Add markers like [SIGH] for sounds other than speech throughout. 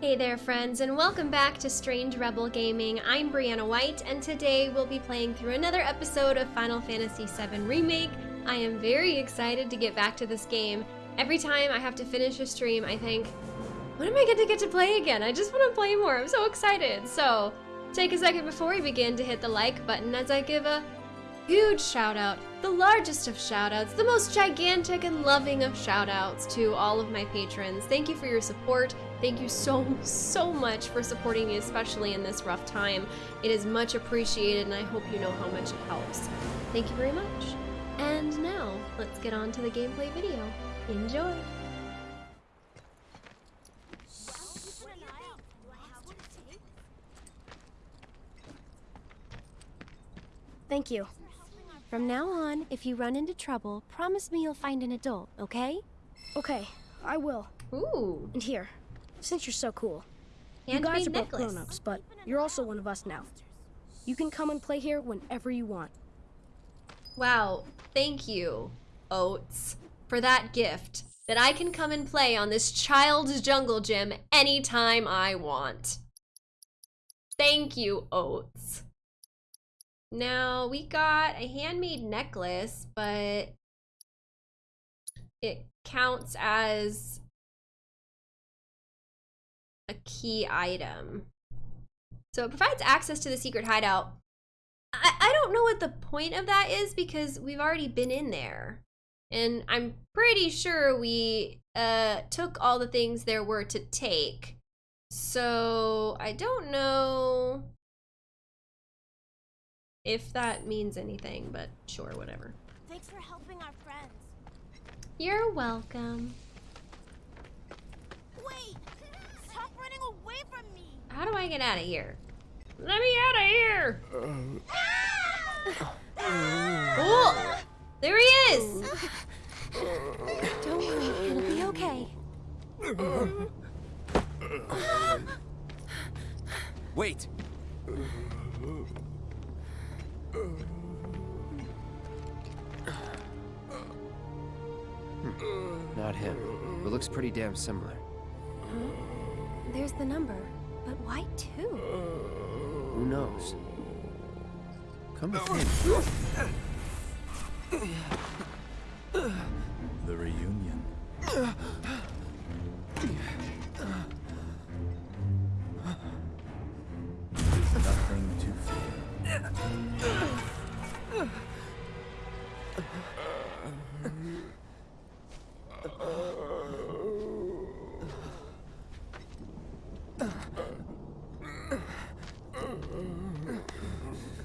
Hey there friends and welcome back to Strange Rebel Gaming. I'm Brianna White and today we'll be playing through another episode of Final Fantasy VII Remake. I am very excited to get back to this game. Every time I have to finish a stream I think, when am I going to get to play again? I just want to play more, I'm so excited. So take a second before we begin to hit the like button as I give a huge shout out, the largest of shout outs, the most gigantic and loving of shout outs to all of my patrons. Thank you for your support. Thank you so, so much for supporting me, especially in this rough time. It is much appreciated and I hope you know how much it helps. Thank you very much. And now, let's get on to the gameplay video. Enjoy! Thank you. From now on, if you run into trouble, promise me you'll find an adult, okay? Okay, I will. Ooh, And here, since you're so cool, you guys are both grown-ups, but you're also one of us now. You can come and play here whenever you want. Wow, thank you, Oats, for that gift. That I can come and play on this child's jungle gym anytime I want. Thank you, Oats. Now, we got a handmade necklace, but it counts as a key item. So it provides access to the secret hideout. I, I don't know what the point of that is because we've already been in there. And I'm pretty sure we uh, took all the things there were to take. So I don't know if that means anything, but sure, whatever. Thanks for helping our friends. You're welcome. Wait! Stop running away from me! How do I get out of here? Let me out of here! Oh, there he is! Don't worry, it'll be okay. Wait! Not him, but looks pretty damn similar. There's the number, but why two? Who knows? Come with. The reunion. Nothing to fear.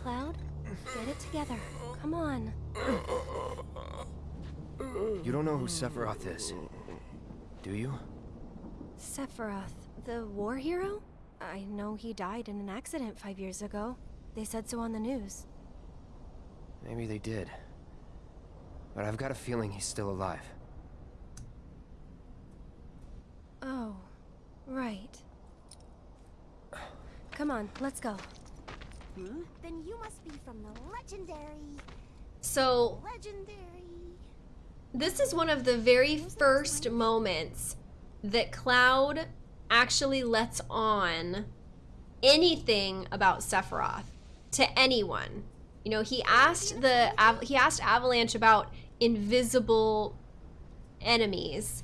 Cloud, get it together. Come on. You don't know who Sephiroth is, do you? Sephiroth, the war hero? I know he died in an accident five years ago. They said so on the news. Maybe they did. But I've got a feeling he's still alive. Oh, right. Come on, let's go. Hmm? Then you must be from the legendary, So, legendary. This is one of the very first moments that Cloud actually lets on anything about Sephiroth to anyone. You know, he asked the he asked Avalanche about invisible enemies,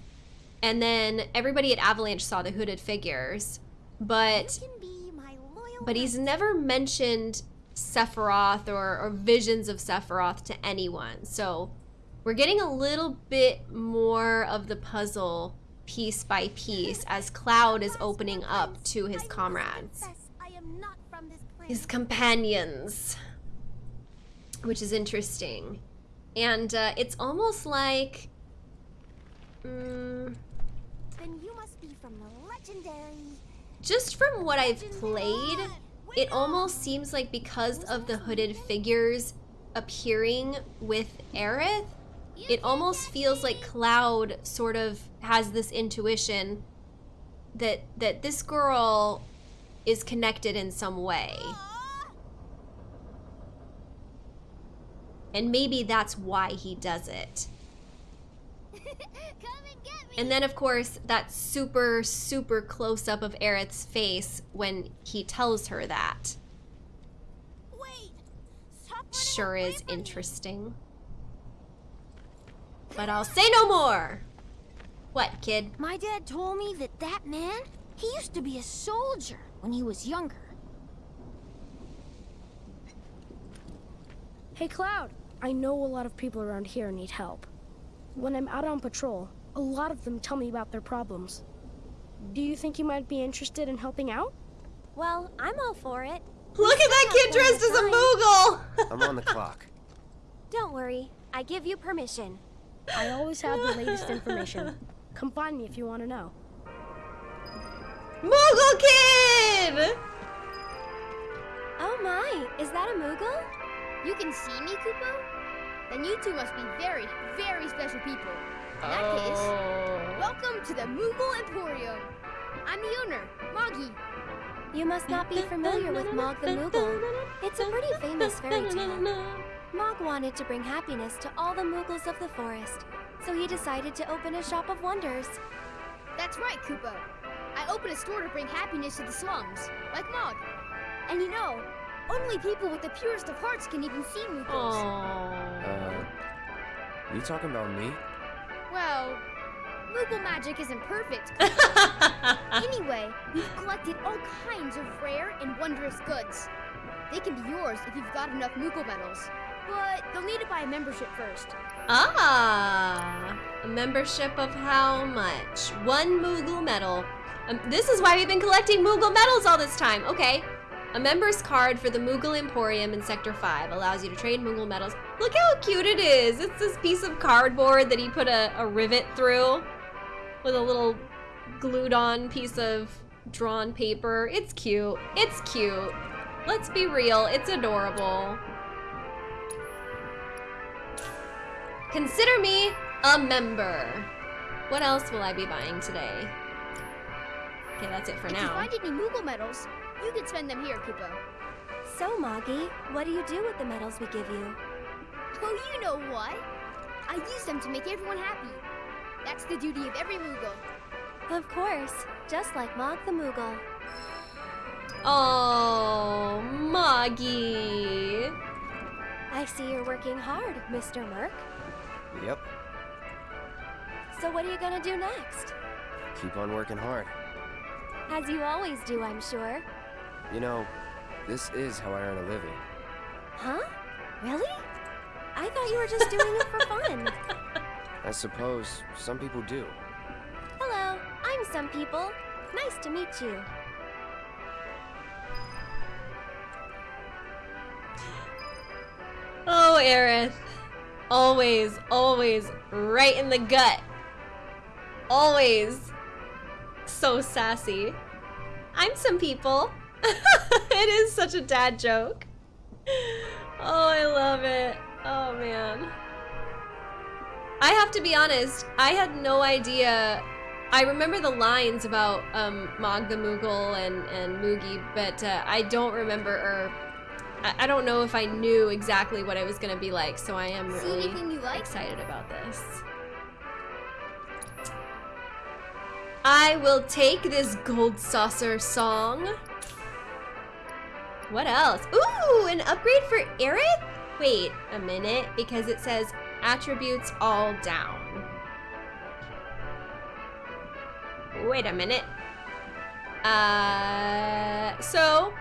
and then everybody at Avalanche saw the hooded figures, but You can be my loyal. but he's never mentioned Sephiroth or, or visions of Sephiroth to anyone. So we're getting a little bit more of the puzzle piece by piece as Cloud is opening up to his comrades, confess, I am not from this planet. his companions, which is interesting. And uh, it's almost like. Then you must be from the legendary. just from what I've played, it almost seems like because of the hooded figures appearing with Aerith, it almost feels like Cloud sort of has this intuition that that this girl is connected in some way. And maybe that's why he does it. [LAUGHS] And get me. And then, of course, that super, super close up of Aerith's face when he tells her that. Wait, sure is from me. interesting. But I'll say no more. What, kid? My dad told me that that man, he used to be a soldier when he was younger. Hey, Cloud. I know a lot of people around here need help. When I'm out on patrol, a lot of them tell me about their problems. Do you think you might be interested in helping out? Well, I'm all for it. Look at that kid dressed as a Moogle! I'm on the [LAUGHS] clock. Don't worry, I give you permission. I always have the latest information. Come find me if you want to know. Moogle kid! Oh my, is that a Moogle? You can see me, Kupo? Then you two must be very, very special people. In that oh. case, Oh. welcome to the Moogle Emporium. I'm the owner, Moggy. You must not be familiar with Mog the Moogle. It's a pretty famous fairy tale. Mog wanted to bring happiness to all the Moogles of the forest, so he decided to open a shop of wonders. That's right, Kupo. I opened a store to bring happiness to the slums, like Mog. And you know, only people with the purest of hearts can even see Moogles. Aww. Uh, you talking about me? Well, Moogle magic isn't perfect. [LAUGHS] anyway, we've collected all kinds of rare and wondrous goods. They can be yours if you've got enough Moogle medals. But you'll need to buy a membership first. ah, a membership of how much? One Moogle medal. Um, this is why we've been collecting Moogle medals all this time. Okay. A member's card for the Moogle Emporium in Sector 5 allows you to trade Moogle medals. Look how cute it is. It's this piece of cardboard that he put a, a rivet through with a little glued on piece of drawn paper. It's cute. It's cute. Let's be real. It's adorable. Consider me a member. What else will I be buying today? Okay, that's it for if you now. find any Moogle medals, you can spend them here, Kupo. So, Moggy, what do you do with the medals we give you? Oh, you know what? I use them to make everyone happy. That's the duty of every Moogle. Of course, just like Mog the Moogle. Oh, Moggy. I see you're working hard, Mr. Merc. Yep. So what are you gonna do next? Keep on working hard. As you always do, I'm sure. You know, this is how I earn a living. Huh? Really? I thought you were just doing it for fun. [LAUGHS] [LAUGHS] I suppose some people do. Hello, I'm some people. Nice to meet you. Oh, Aerith. Always, always right in the gut. Always so sassy. I'm some people. [LAUGHS] it is such a dad joke. Oh, I love it. Oh, man. I have to be honest, I had no idea. I remember the lines about um, Mog the Moogle and, and Moogie, but uh, I don't remember, or I, I don't know if I knew exactly what it was going to be like, so I am See really anything you like? excited about this. I will take this gold saucer song. What else? Ooh, an upgrade for Aerith? Wait a minute, because it says attributes all down. Wait a minute. Uh, so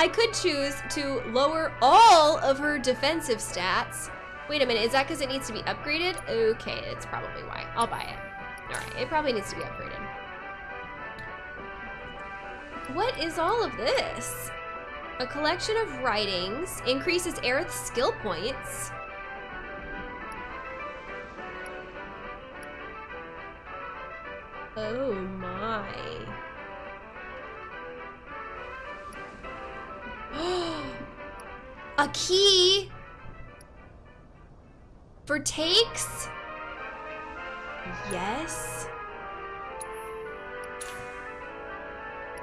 I could choose to lower all of her defensive stats. Wait a minute, is that because it needs to be upgraded? Okay, it's probably why. I'll buy it. All right, it probably needs to be upgraded. What is all of this? A collection of writings increases Aerith's skill points. Oh my. [GASPS] A key for takes? Yes.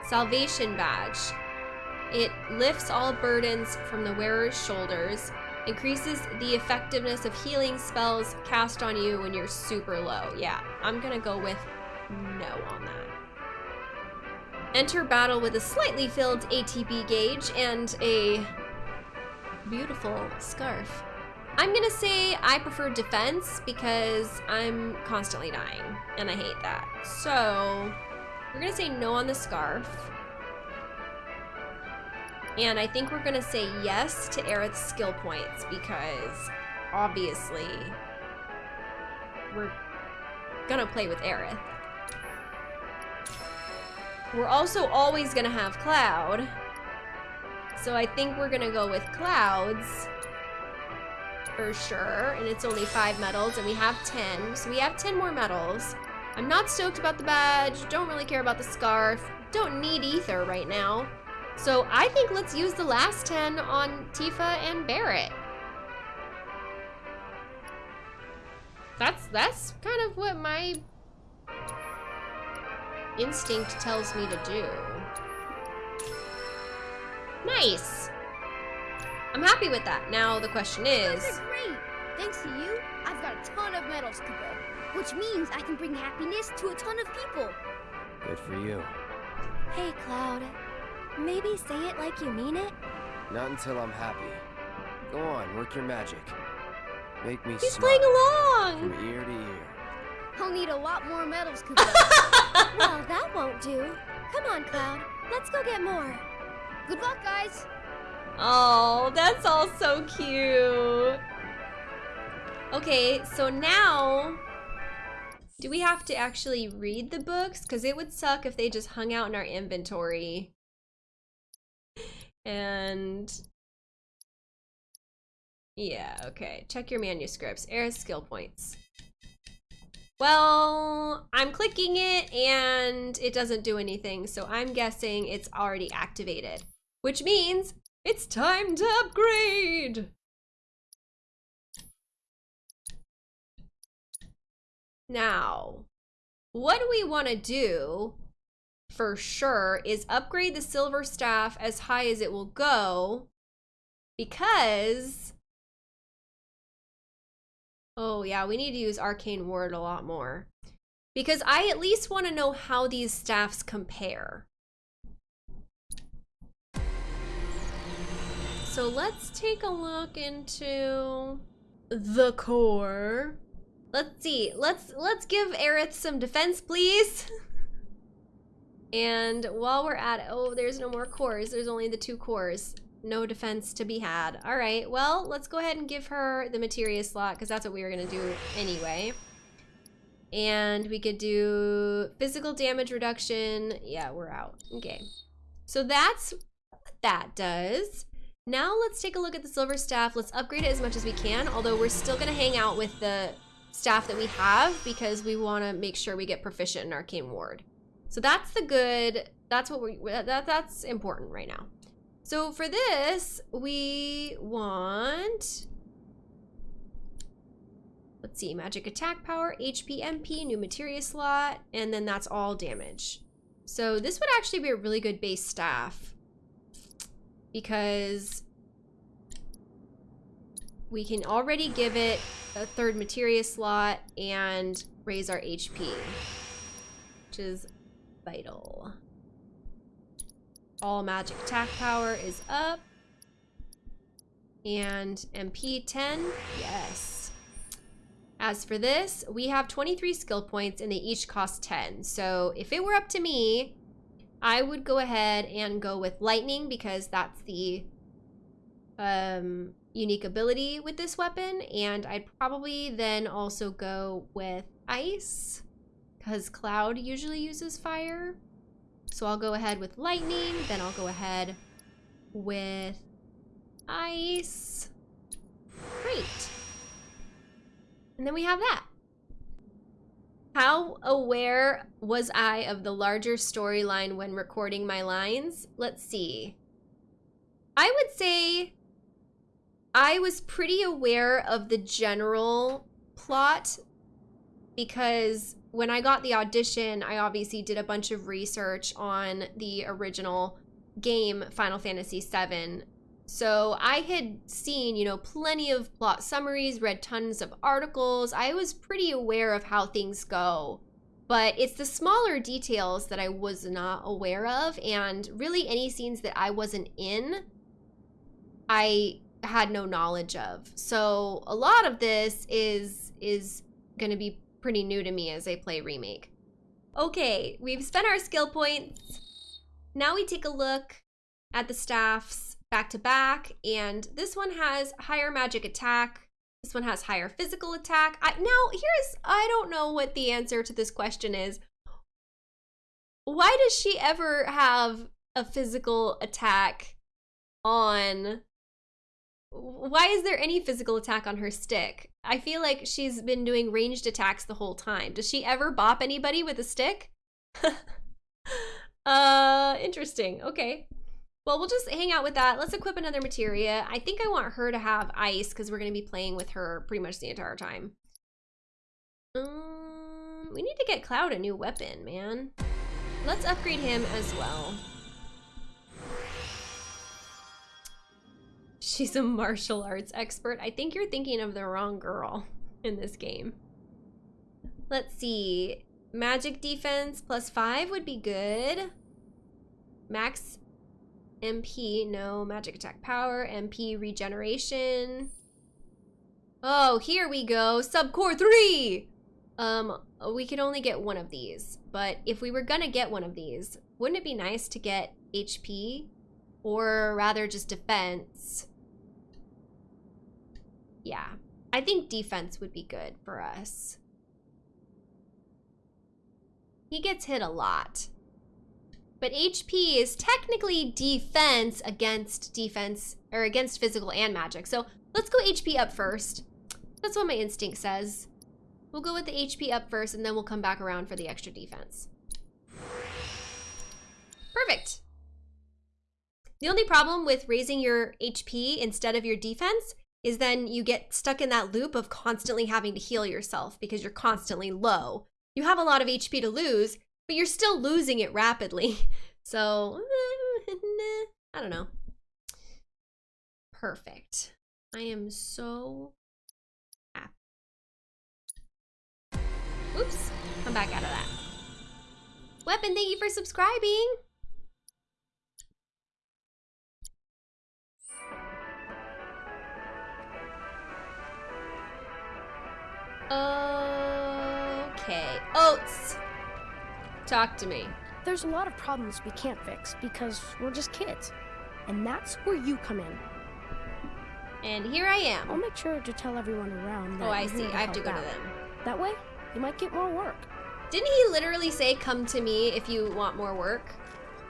Salvation badge. It lifts all burdens from the wearer's shoulders Increases the effectiveness of healing spells cast on you when you're super low. Yeah, I'm gonna go with no on that. Enter battle with a slightly filled ATB gauge and a beautiful scarf. I'm gonna say I prefer defense because I'm constantly dying and I hate that. So we're gonna say no on the scarf. And I think we're gonna say yes to Aerith's skill points because obviously we're gonna play with Aerith. We're also always gonna have Cloud. So I think we're gonna go with Clouds for sure. And it's only five medals and we have 10. So we have 10 more medals. I'm not stoked about the badge. Don't really care about the scarf. Don't need ether right now. So I think let's use the last 10 on Tifa and Barret. That's that's kind of what my instinct tells me to do. Nice. I'm happy with that. Now the question is... Those are great! Thanks to you, I've got a ton of medals to go. Which means I can bring happiness to a ton of people. Good for you. Hey, Cloud. Maybe say it like you mean it? Not until I'm happy. Go on, work your magic. Make me He's smile playing along! from ear to ear. I'll need a lot more medals, [LAUGHS] well, that won't do. Come on, Cloud. Let's go get more. Good luck, guys. Oh, that's all so cute. Okay, so now, do we have to actually read the books? Because it would suck if they just hung out in our inventory. And yeah, okay. Check your manuscripts. Aerith skill points. Well, I'm clicking it and it doesn't do anything, so I'm guessing it's already activated. Which means it's time to upgrade! Now, what we want to do for sure is upgrade the silver staff as high as it will go because oh yeah we need to use arcane ward a lot more because i at least want to know how these staffs compare so let's take a look into the core let's see let's let's give Aerith some defense please [LAUGHS] And while we're at it, oh, there's no more cores. There's only the two cores. No defense to be had. All right, well, let's go ahead and give her the materia slot because that's what we were going to do anyway. And we could do physical damage reduction. Yeah, we're out. Okay. So that's what that does. Now let's take a look at the silver staff. Let's upgrade it as much as we can, although we're still going to hang out with the staff that we have because we want to make sure we get proficient in Arcane Ward. So that's the good, that's what we, that, that's important right now. So for this, we want, let's see, magic attack power, HP, MP, new materia slot, and then that's all damage. So this would actually be a really good base staff because we can already give it a third materia slot and raise our HP, which is vital. All magic attack power is up. And MP 10, yes. As for this, we have 23 skill points and they each cost 10. So if it were up to me, I would go ahead and go with lightning because that's the um, unique ability with this weapon. And I'd probably then also go with ice because Cloud usually uses fire. So I'll go ahead with lightning, then I'll go ahead with ice. Great. And then we have that. How aware was I of the larger storyline when recording my lines? Let's see. I would say I was pretty aware of the general plot because when I got the audition, I obviously did a bunch of research on the original game Final Fantasy VII So I had seen, you know, plenty of plot summaries, read tons of articles. I was pretty aware of how things go. But it's the smaller details that I was not aware of. And really, any scenes that I wasn't in, I had no knowledge of. So a lot of this is is going to be pretty new to me as I play Remake. Okay, we've spent our skill points. Now we take a look at the staffs back to back, and this one has higher magic attack. This one has higher physical attack. I, now, here's, I don't know what the answer to this question is. Why does she ever have a physical attack on why is there any physical attack on her stick? I feel like she's been doing ranged attacks the whole time. Does she ever bop anybody with a stick? [LAUGHS] uh, interesting. Okay. Well, we'll just hang out with that. Let's equip another materia. I think I want her to have ice because we're going to be playing with her pretty much the entire time. Um, we need to get Cloud a new weapon, man. Let's upgrade him as well. She's a martial arts expert. I think you're thinking of the wrong girl in this game. Let's see. Magic defense plus five would be good. Max MP, no. Magic attack power, MP regeneration. Oh, here we go. Subcore 3! Um, we could only get one of these. But if we were gonna get one of these, wouldn't it be nice to get HP? Or rather just defense? Yeah. I think defense would be good for us. He gets hit a lot. But HP is technically defense against defense, or against physical and magic. So let's go HP up first. That's what my instinct says. We'll go with the HP up first, and then we'll come back around for the extra defense. Perfect. The only problem with raising your HP instead of your defense is then you get stuck in that loop of constantly having to heal yourself because you're constantly low. You have a lot of HP to lose, but you're still losing it rapidly. [LAUGHS] So, [LAUGHS] I don't know. Perfect. I am so happy. Oops, come back out of that. Weapon, thank you for subscribing. Okay. Oats! Talk to me. There's a lot of problems we can't fix because we're just kids. And that's where you come in. And here I am. I'll make sure to tell everyone around that Oh, I see. I have to go to them. That way, you might get more work. Didn't he literally say, come to me if you want more work?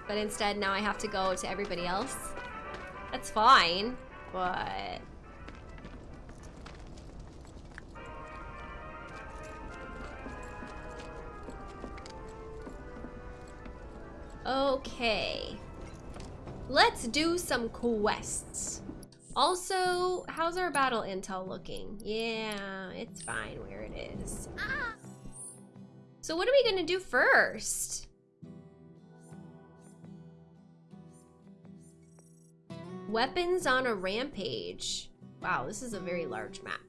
But instead, now I have to go to everybody else? That's fine, but... Okay. Let's do some quests. Also, how's our battle intel looking? Yeah, it's fine where it is. So what are we gonna do first? Weapons on a rampage. Wow, this is a very large map.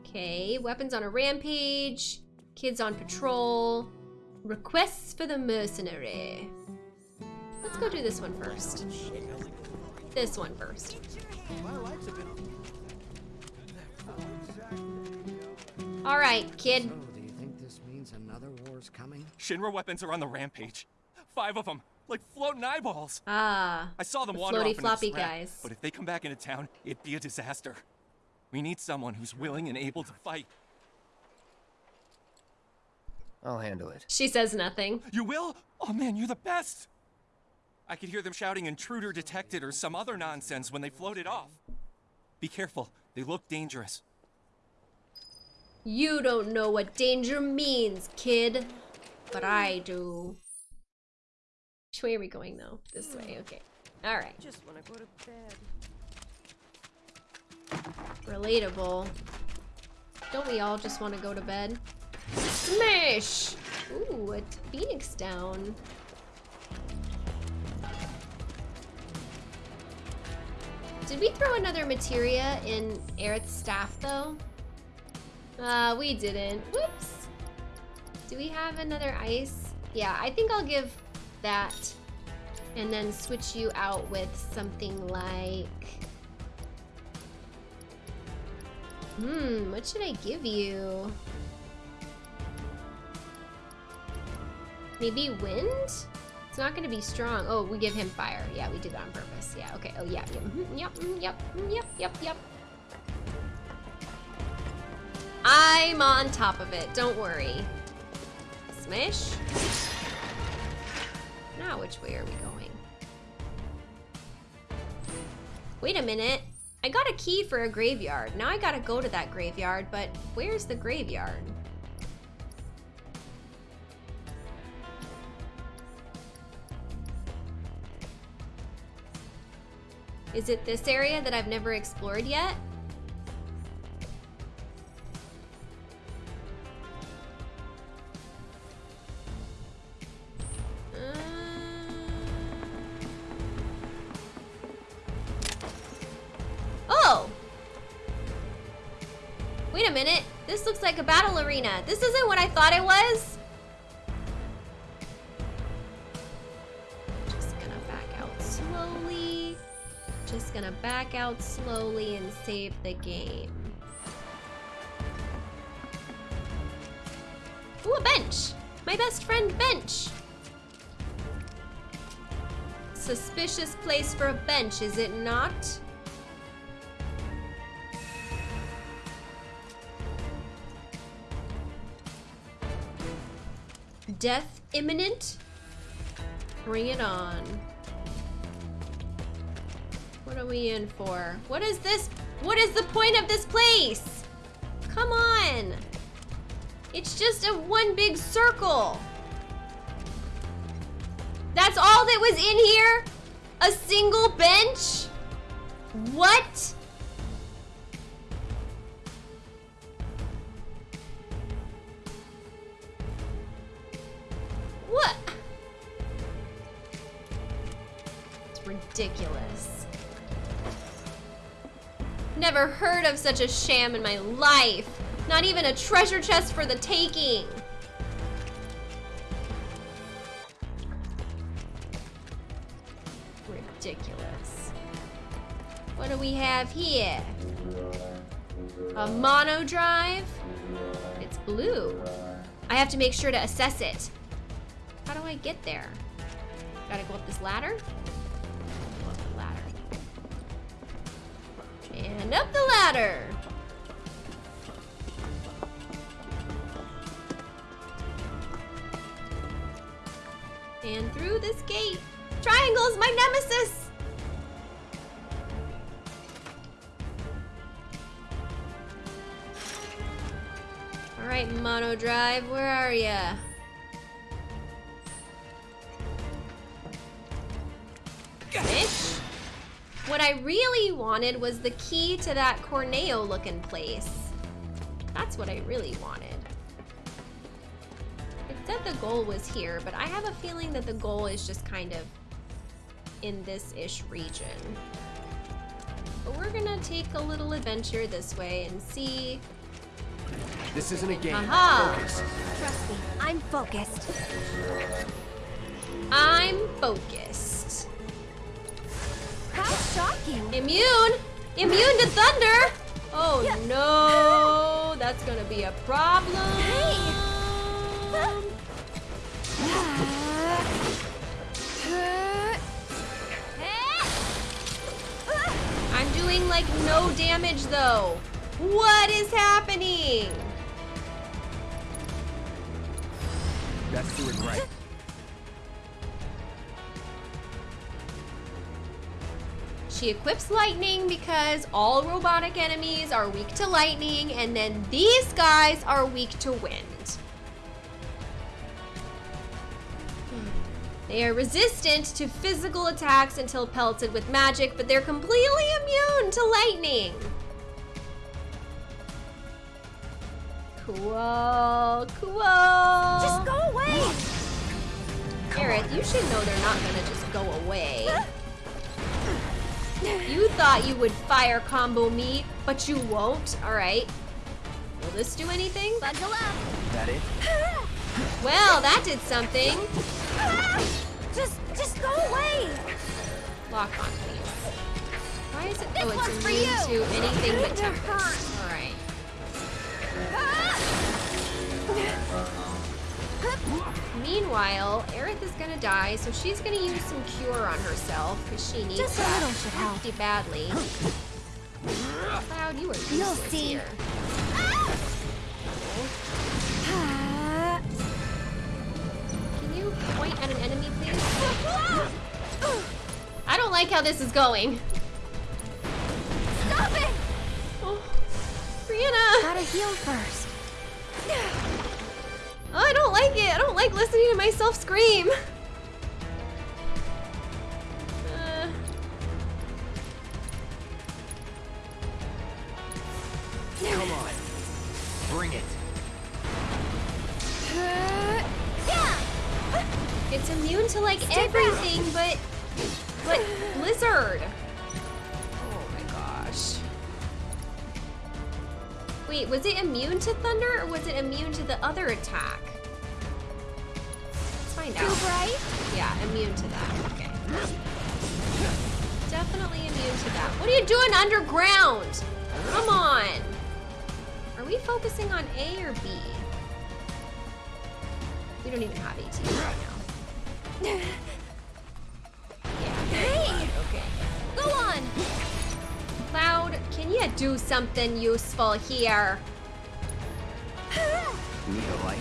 Okay, weapons on a rampage, kids on patrol, requests for the mercenary. Let's go do this one first. This one first. All right, kid. So, do you think this means another war's coming? Shinra weapons are on the rampage. Five of them, like floating eyeballs. Ah, I saw them The wander floaty off into the floppy scrap, guys. But if they come back into town, it'd be a disaster. We need someone who's willing and able to fight. I'll handle it. she says nothing. You will? Oh man, you're the best! I could hear them shouting intruder detected or some other nonsense when they floated off. Be careful, they look dangerous. You don't know what danger means, kid. But I do. Which way are we going, though? This way, hmm. okay. Alright. Just wanna go to bed. Relatable. Don't we all just want to go to bed? Smash! Ooh, a phoenix down. Did we throw another materia in Aerith's staff though? Uh, we didn't. Whoops. Do we have another ice? Yeah, I think I'll give that and then switch you out with something like... Hmm, what should I give you? Maybe wind? It's not gonna be strong. Oh, we give him fire. Yeah, we did that on purpose. Yeah, okay. Oh, yeah, yep, mhm, yep, mm, yep, mm, yep, yep, yep. I'm on top of it, don't worry. Smash. Now which way are we going? Wait a minute. I got a key for a graveyard. Now I gotta go to that graveyard, but where's the graveyard? Is it this area that I've never explored yet? Uh, Oh! Wait a minute. This looks like a battle arena. This isn't what I thought it was. Back out slowly and save the game. Ooh, a bench! My best friend bench! Suspicious place for a bench, is it not? Death imminent? Bring it on. What are we in for? What is this? What is the point of this place? Come on. It's just a one big circle. That's all that was in here? A single bench? What? What? It's ridiculous. Never heard of such a sham in my life. Not even a treasure chest for the taking. Ridiculous. What do we have here? A mono drive? It's blue. I have to make sure to assess it. How do I get there? Gotta go up this ladder? Go up the ladder. And up the ladder! And through this gate. Triangle's my nemesis! Alright, Mono Drive, where are ya? What I really wanted was the key to that Corneo looking place. That's what I really wanted. It said the goal was here, but I have a feeling that the goal is just kind of in this-ish region. But we're gonna take a little adventure this way and see. This isn't a game. Aha! Focus. Trust me, I'm focused. I'm focused. Immune! Immune to thunder! Oh no, that's gonna be a problem. I'm doing like no damage though. What is happening? That's doing right. She equips lightning because all robotic enemies are weak to lightning, and then these guys are weak to wind. Hmm. They are resistant to physical attacks until pelted with magic, but they're completely immune to lightning. Cool, cool. Just go away! Aerith, you should know they're not gonna just go away. You thought you would fire combo me, but you won't. All right. Will this do anything? Bundle up. That it? [LAUGHS] Well, that did something. [LAUGHS] Just, just go away. Lock on, please. Why is it? This oh, it's immune to anything but tempest. All right. [LAUGHS] Ah! [LAUGHS] Meanwhile, Aerith is gonna die, so she's gonna use some cure on herself because she needs Just a little should help. pretty badly. Cloud, you are You'll see. here. Can you point at an enemy, please? I don't like how this is going. Stop it! Oh, Brianna! Gotta heal first. I don't like it. I don't like listening to myself scream. Uh, Come on. Bring it. it's immune to like everything, but but blizzard. Oh my gosh. Wait, was it immune to thunder or was it immune to the other attack? Immune to that. Okay. Definitely immune to that. What are you doing underground? Come on. Are we focusing on A or B? We don't even have AT right now. [LAUGHS] Yeah. Hey! Okay. Go on! Cloud, can you do something useful here? [SIGHS] Need a light.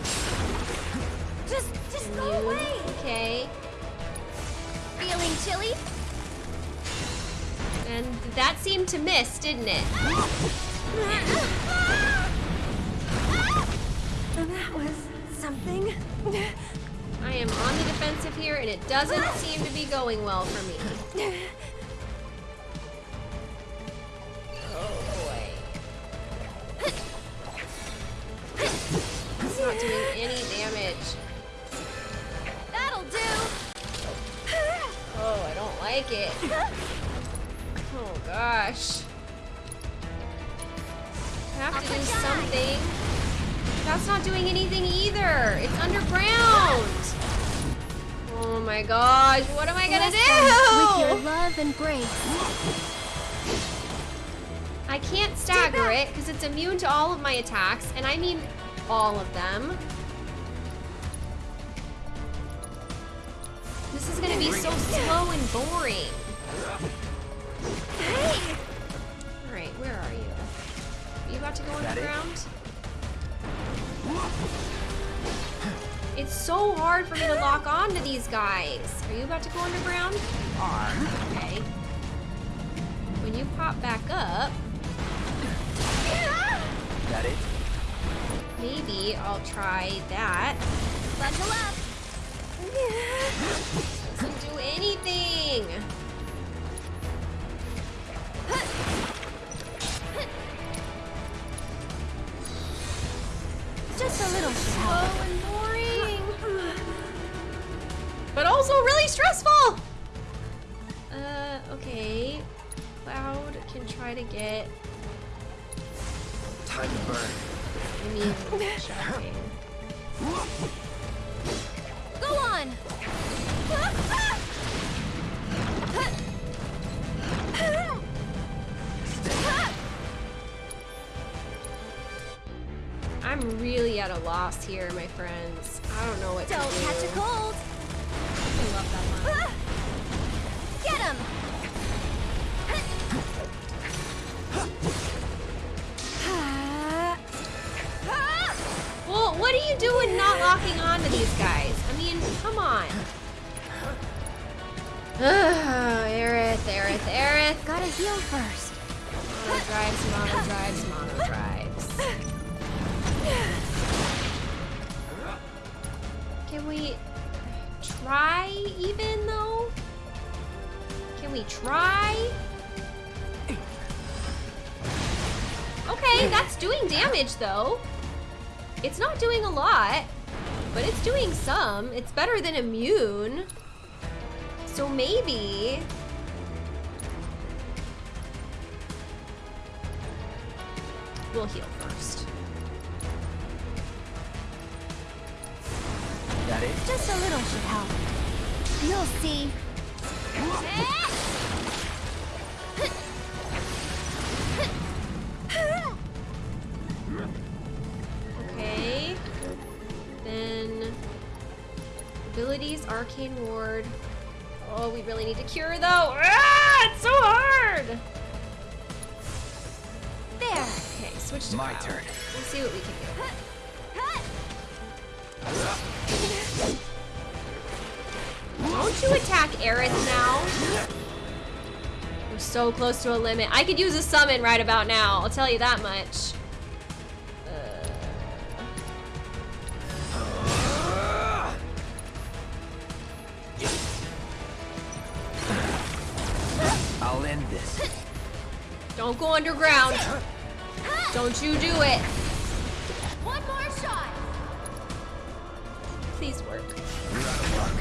Just, just go away! Okay. Feeling chilly? And that seemed to miss, didn't it? That was something. I am on the defensive here, and it doesn't seem to be going well for me. [LAUGHS] like it. Oh gosh. I have to do something. That's not doing anything either. It's underground. Oh my gosh, what am I gonna do? With your love and grace. I can't stagger it because it's immune to all of my attacks, and I mean all of them. This is gonna be so slow and boring. Hey! Alright, where are you? Are you about to go That it? underground? It's so hard for me to lock on to these guys. Are you about to go underground? You are. Okay. When you pop back up, That it? maybe I'll try that. Bundle up! Doesn't do anything. Just a little. Slow and boring. But also really stressful. Uh, okay. Cloud can try to get Time to burn. immune [LAUGHS] shocking. Go on! I'm really at a loss here, my friends. I don't know what Don't to do. catch a cold! I love that line. Get him! Well, what are you doing not locking on to these guys? I mean, come on. Aerith, Aerith, Aerith. Gotta heal first. Mono drives, mono drives, mono drives. Can we try even though? Can we try? Okay, that's doing damage though. It's not doing a lot, but it's doing some. It's better than immune. So maybe... We'll heal first. That is? Just a little should help. You'll see. Okay. Then... Abilities, Arcane Ward, Oh, we really need to cure though. Ah, it's so hard. There. Okay, switch to My Cloud. turn. We'll see what we can do. Don't you attack Aerith now? We're so close to a limit. I could use a summon right about now. I'll tell you that much. Don't go underground. Don't you do it. One more shot. Please work. You're out of luck.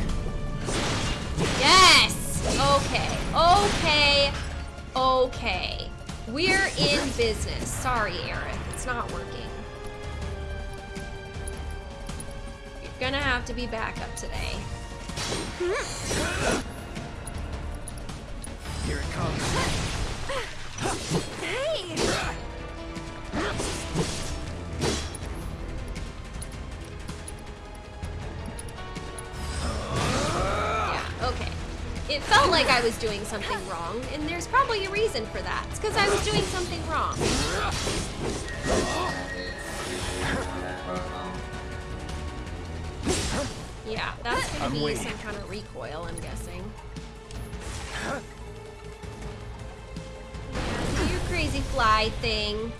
Yes! Okay, okay, okay. We're in business. Sorry, Aerith. It's not working. You're gonna have to be backup today. Here it comes. Like I was doing something wrong, and there's probably a reason for that. It's because I was doing something wrong. Yeah, that's gonna I'm be waiting. some kind of recoil, I'm guessing. Yeah, your crazy fly thing.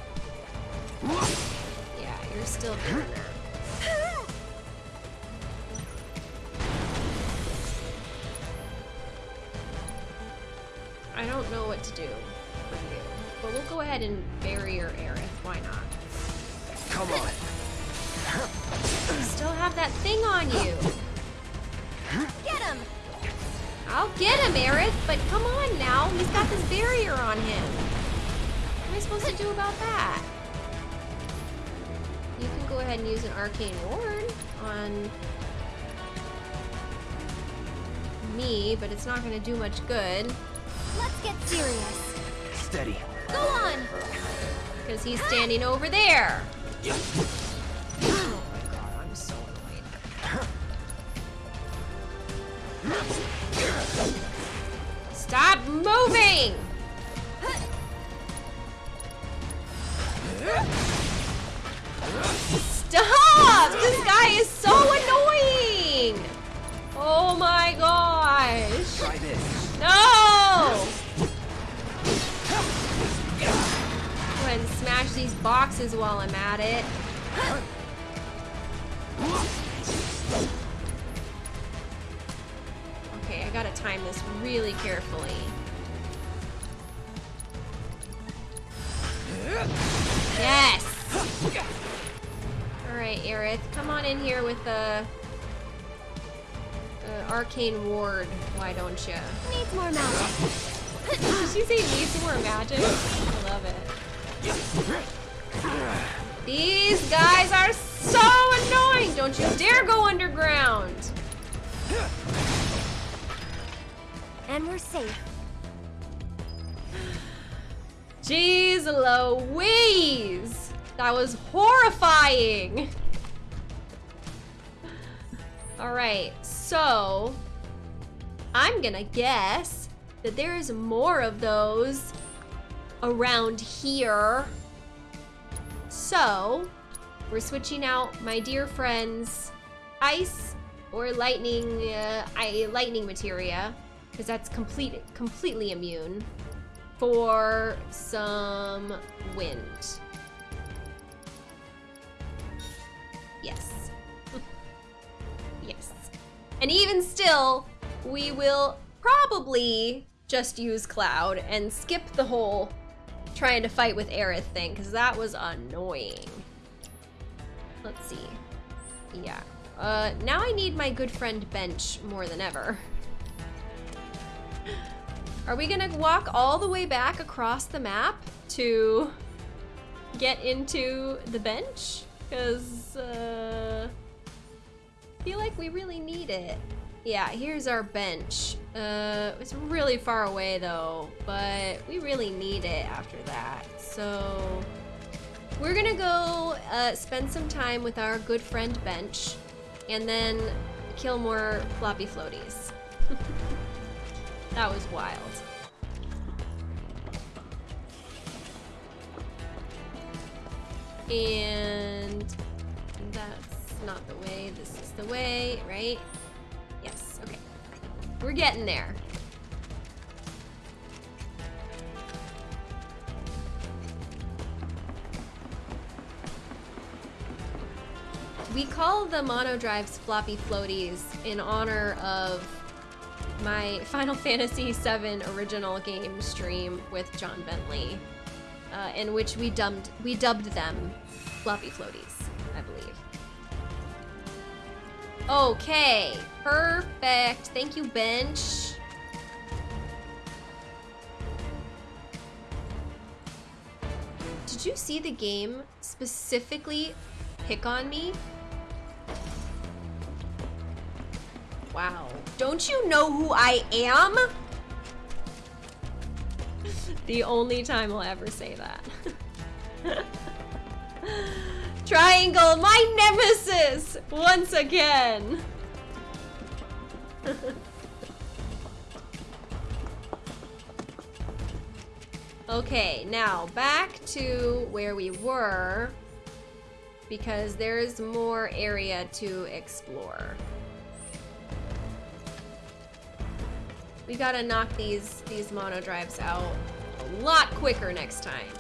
Yeah, you're still doing that. Go ahead and bury your Aerith. Why not? Come on. You still have that thing on you. Get him! I'll get him, Aerith, but come on now. He's got this barrier on him. What am I supposed to do about that? You can go ahead and use an arcane ward on me, but it's not going to do much good Let's get serious. Steady. Because he's standing over there. Oh arcane ward, why don't you? Needs more magic. Did she say needs more magic? I love it. These guys are so annoying! Don't you dare go underground! And we're safe. Jeez Louise! That was horrifying! Alright, so I'm gonna guess that there is more of those around here. So, we're switching out my dear friends ice or lightning uh, I, lightning materia because that's complete completely immune for some wind. Yes. [LAUGHS] yes. And even still, we will probably just use Cloud and skip the whole trying to fight with Aerith thing, because that was annoying. Let's see. Yeah. Uh, now I need my good friend Bench more than ever. Are we gonna walk all the way back across the map to get into the bench? Because, uh, I feel like we really need it. Yeah, here's our bench. Uh, it's really far away though, but we really need it after that. So we're gonna go uh, spend some time with our good friend Bench and then kill more floppy floaties. [LAUGHS] that was wild. And that's not the way, this is the way, right? We're getting there. We call the mono drives floppy floaties in honor of my [LAUGHS] Final Fantasy VII original game stream with John Bentley, uh, in which we dubbed we dubbed them floppy floaties, I believe. Okay, perfect. Thank you, bench. Did you see the game specifically pick on me? Wow. Don't you know who I am? [LAUGHS] the only time I'll ever say that. [LAUGHS] Triangle, my nemesis! Once again! okay, now back to where we were because there's more area to explore. We gotta knock these these mono drives out a lot quicker next time.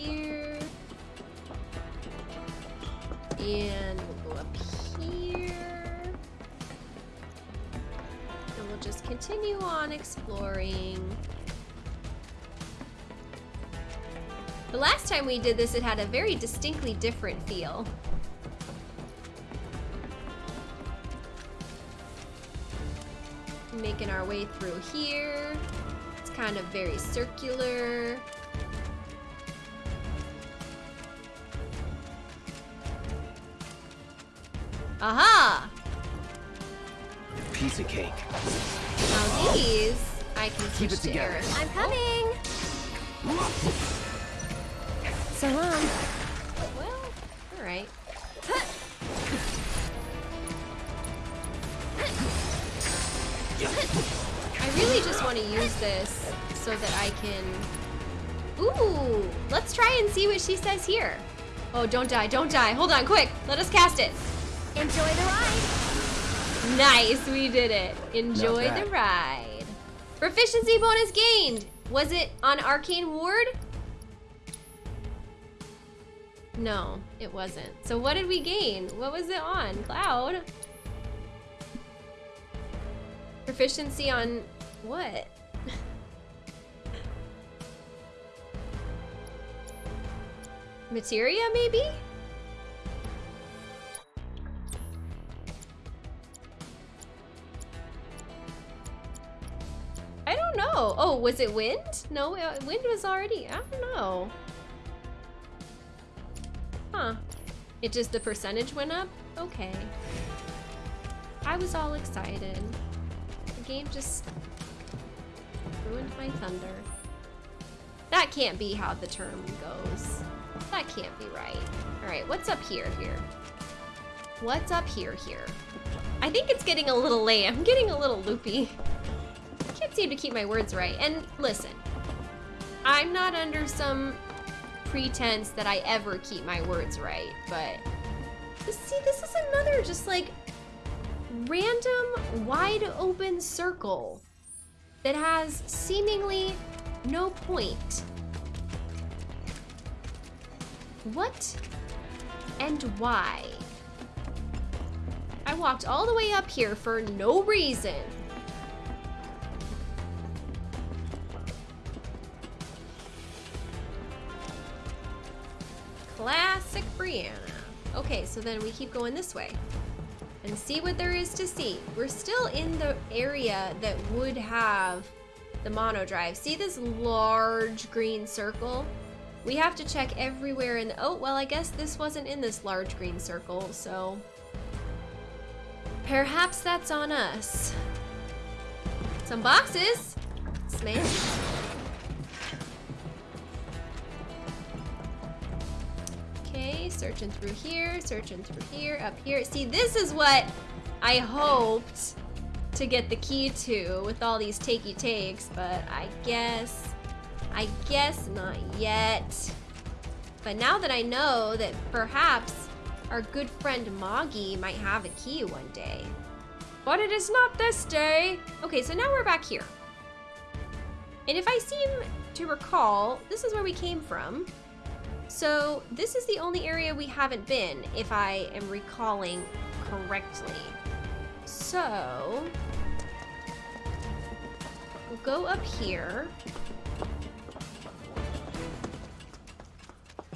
Here. And we'll go up here. And we'll just continue on exploring. The last time we did this, it had a very distinctly different feel. Making our way through here. It's kind of very circular. Aha! Piece of cake. Now these, I can Keep it together. air. I'm coming. So long. Well, alright. I really just want to use this so that I can... Ooh, let's try and see what she says here. Oh, don't die, don't die. Hold on, quick. Let us cast it. Enjoy the ride. Nice, we did it. Enjoy the ride. Proficiency bonus gained. Was it on Arcane Ward? No, it wasn't. So what did we gain? What was it on? Cloud? Proficiency on what? [LAUGHS] Materia, maybe? Know. Oh, was it wind? No, uh, wind was already. I don't know. Huh. It just, the percentage went up? Okay. I was all excited. The game just ruined my thunder. That can't be how the term goes. That can't be right. Alright, what's up here, here? What's up here, here? I think it's getting a little late. I'm getting a little loopy. Can't seem to keep my words right. And listen, I'm not under some pretense that I ever keep my words right, but see, this is another just like random wide open circle that has seemingly no point. What and why? I walked all the way up here for no reason. Classic Brianna. Okay, so then we keep going this way and see what there is to see. We're still in the area that would have the mono drive. See this large green circle? We have to check everywhere in the, oh, well, I guess this wasn't in this large green circle, so perhaps that's on us. Some boxes. Smash. Okay, searching through here, searching through here, up here. See, this is what I hoped to get the key to with all these takey takes, but I guess, I guess not yet. But now that I know that perhaps our good friend Moggy might have a key one day. But it is not this day. Okay, so now we're back here. And if I seem to recall, this is where we came from. So this is the only area we haven't been, if I am recalling correctly. So, we'll go up here.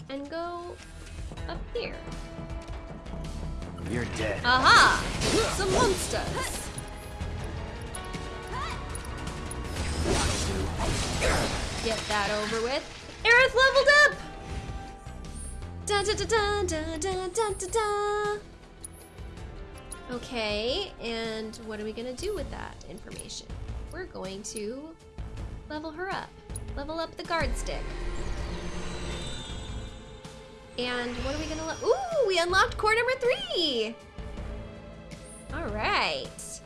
And go up here. You're dead. Aha! Some monsters! Get that over with. Aerith leveled up! Da da da da da da da da da. Okay, and what are we gonna do with that information? We're going to level her up. Level up the guard stick. And what are we gonna Ooh, we unlocked core number three! Alright.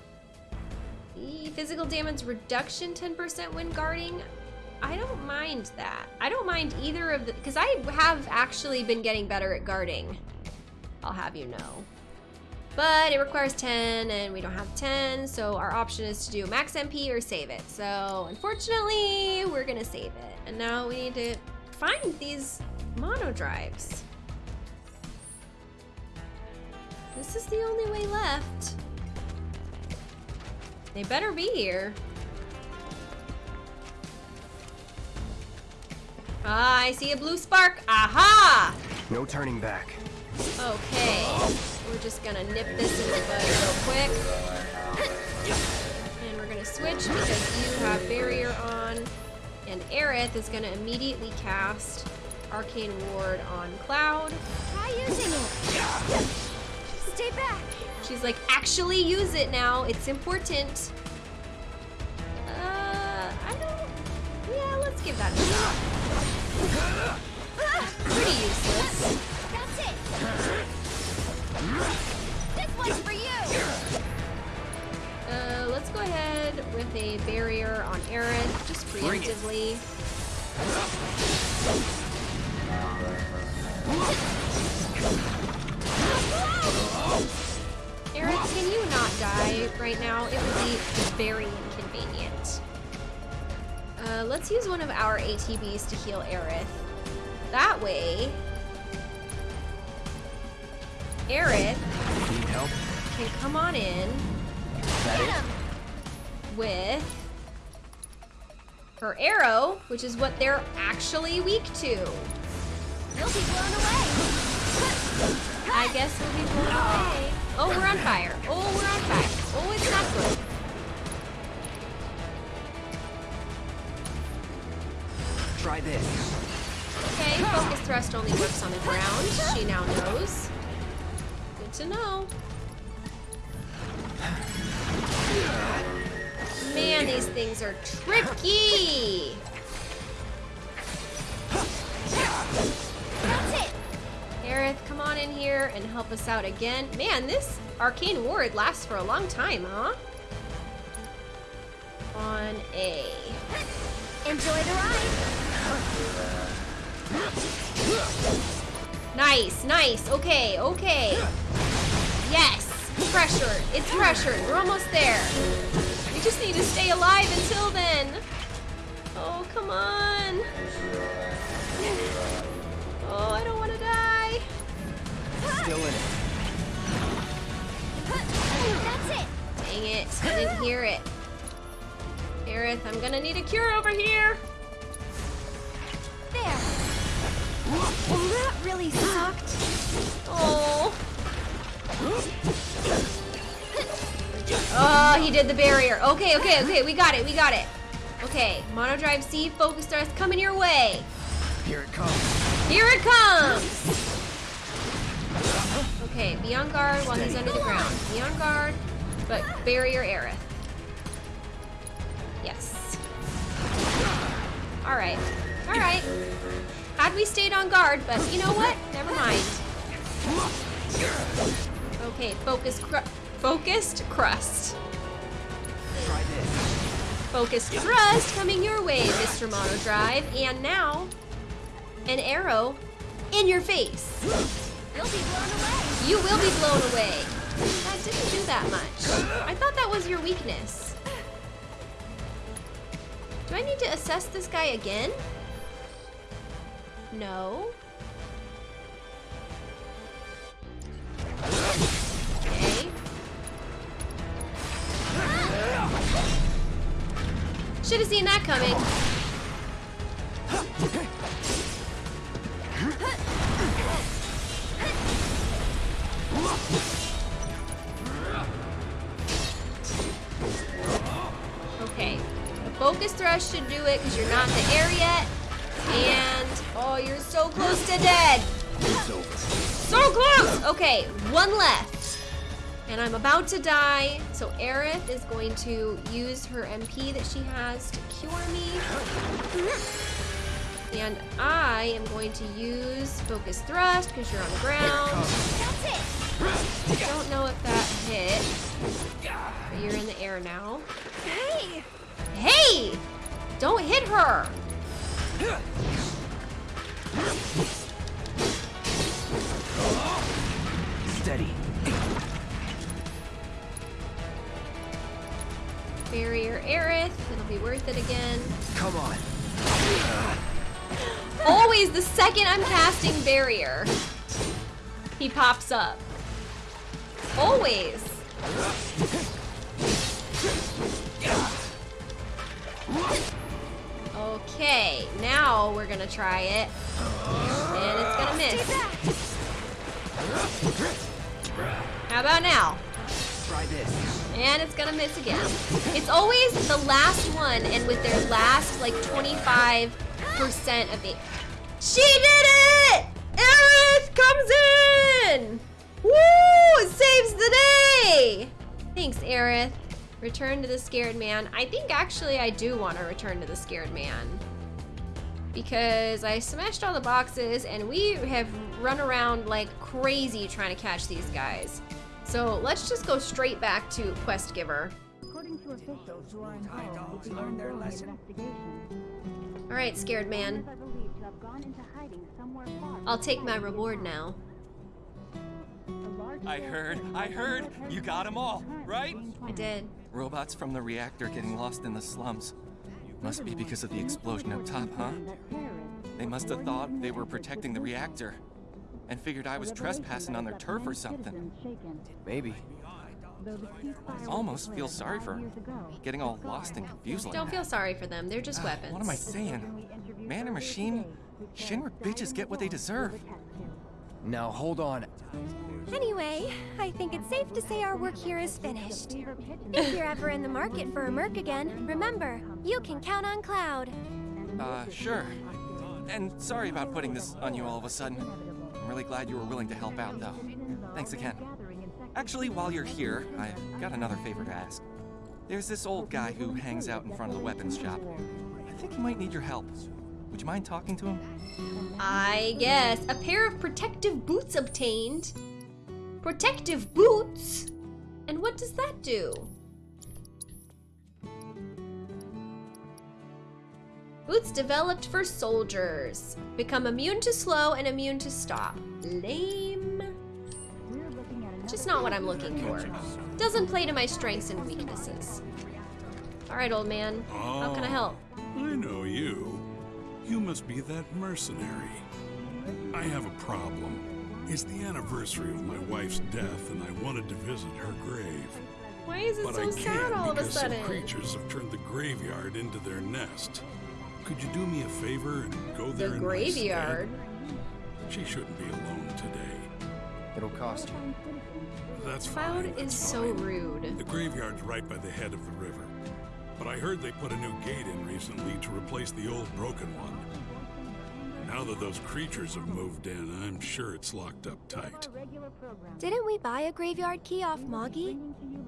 The physical damage reduction 10% when guarding. I don't mind that. I don't mind either of the, because I have actually been getting better at guarding. I'll have you know. But it requires 10 and we don't have 10, so our option is to do max MP or save it. So unfortunately, we're gonna save it. And now we need to find these mono drives. This is the only way left. They better be here. Ah, I see a blue spark. Aha! No turning back. Okay. We're just gonna nip this in the bud real quick. And we're gonna switch because you have barrier on. And Aerith is gonna immediately cast Arcane Ward on Cloud. Try using it. Stay back. She's like, actually use it now. It's important. Uh, I don't... Yeah, let's give that a shot. Pretty useless. That's it. This one's for you. Uh, let's go ahead with a barrier on Aerith, just preemptively. Aerith, can you not die right now? It would be very inconvenient. Let's use one of our ATBs to heal Aerith. That way, Aerith Need help? can come on in with her arrow, which is what they're actually weak to. You'll be blown away. I guess we'll be blown away. Oh, we're on fire. Oh, we're on fire. Oh, it's not good. Try this. Okay, focus thrust only works on the ground. She now knows. Good to know. Man, these things are tricky. That's it. Aerith, come on in here and help us out again. Man, this arcane ward lasts for a long time, huh? On A. Enjoy the ride. Nice, nice. Okay, okay. Yes, Pressure. It's pressured. We're almost there. We just need to stay alive until then. Oh, come on. Oh, I don't want to die. Still in it. That's it. Dang it, I didn't hear it. Aerith, I'm gonna need a cure over here. There. Well, that really sucked. Oh. Oh, he did the barrier. Okay, okay, okay. We got it. We got it. Okay, Mono Drive C, focus thrust coming your way. Here it comes. Here it comes! Okay, be on guard while he's under the ground. Be on guard, but barrier Aerith. Yes. Alright. Alright. Had we stayed on guard, but you know what? Never mind. Okay, focus cru focused crust. Focused thrust coming your way, Mr. Mono Drive, And now, an arrow in your face. You'll be blown away. You will be blown away. That didn't do that much. I thought that was your weakness. Do I need to assess this guy again? No. Okay. Should have seen that coming. Okay. The focus thrust should do it because you're not in the air yet. And, Oh, you're so close to dead. So close! Okay, one left. And I'm about to die, so Aerith is going to use her MP that she has to cure me. And I am going to use Focus Thrust because you're on the ground. That's it. Don't know if that hit. But you're in the air now. Hey. Hey! Don't hit her! Steady. Barrier Aerith. It'll be worth it again. Come on. Always the second I'm casting Barrier, he pops up. Always. Okay, now we're gonna try it. And it's gonna miss. How about now? Try this. And it's gonna miss again. It's always the last one, and with their last like 25% of the. She did it! Aerith comes in! Woo! It saves the day! Thanks, Aerith. Return to the scared man. I think actually I do want to return to the scared man. Because I smashed all the boxes and we have run around like crazy trying to catch these guys. So let's just go straight back to Quest Giver. According to officials who are involved with the ongoing investigation, Alright, scared man. are believed to have gone into hiding somewhere far. I'll take my reward now. I heard, I heard, you got them all, right? I did. Robots from the reactor getting lost in the slums. Must be because of the explosion up top, huh? They must have thought they were protecting the reactor. And figured I was trespassing on their turf or something. Maybe. I almost feel sorry for 'em. Getting all lost and confused like Don't feel sorry for them. They're just weapons. What am I saying? Man or machine? Shinra bitches get what they deserve. Now hold on. Anyway, I think it's safe to say our work here is finished. If you're ever in the market for a Merc again, remember, you can count on Cloud. Uh, sure. And sorry about putting this on you all of a sudden. I'm really glad you were willing to help out, though. Thanks again. Actually, while you're here, I've got another favor to ask. There's this old guy who hangs out in front of the weapons shop. I think he might need your help. Would you mind talking to him? I guess. A pair of protective boots obtained. Protective boots? And what does that do? Boots developed for soldiers. Become immune to slow and immune to stop. Lame. Just not what I'm looking for. Doesn't play to my strengths and weaknesses. Alright, old man. How can I help? Oh, I know you. You must be that mercenary. I have a problem. It's the anniversary of my wife's death, and I wanted to visit her grave. Why is it But so I sad can't all of a because sudden? some creatures have turned the graveyard into their nest. Could you do me a favor and go there The in my graveyard. She shouldn't be alone today. It'll cost you. That's Cloud fine. is that's so rude. The graveyard's right by the head of the river. But I heard they put a new gate in recently to replace the old broken one. Now that those creatures have moved in, I'm sure it's locked up tight. Didn't we buy a graveyard key off Moggy?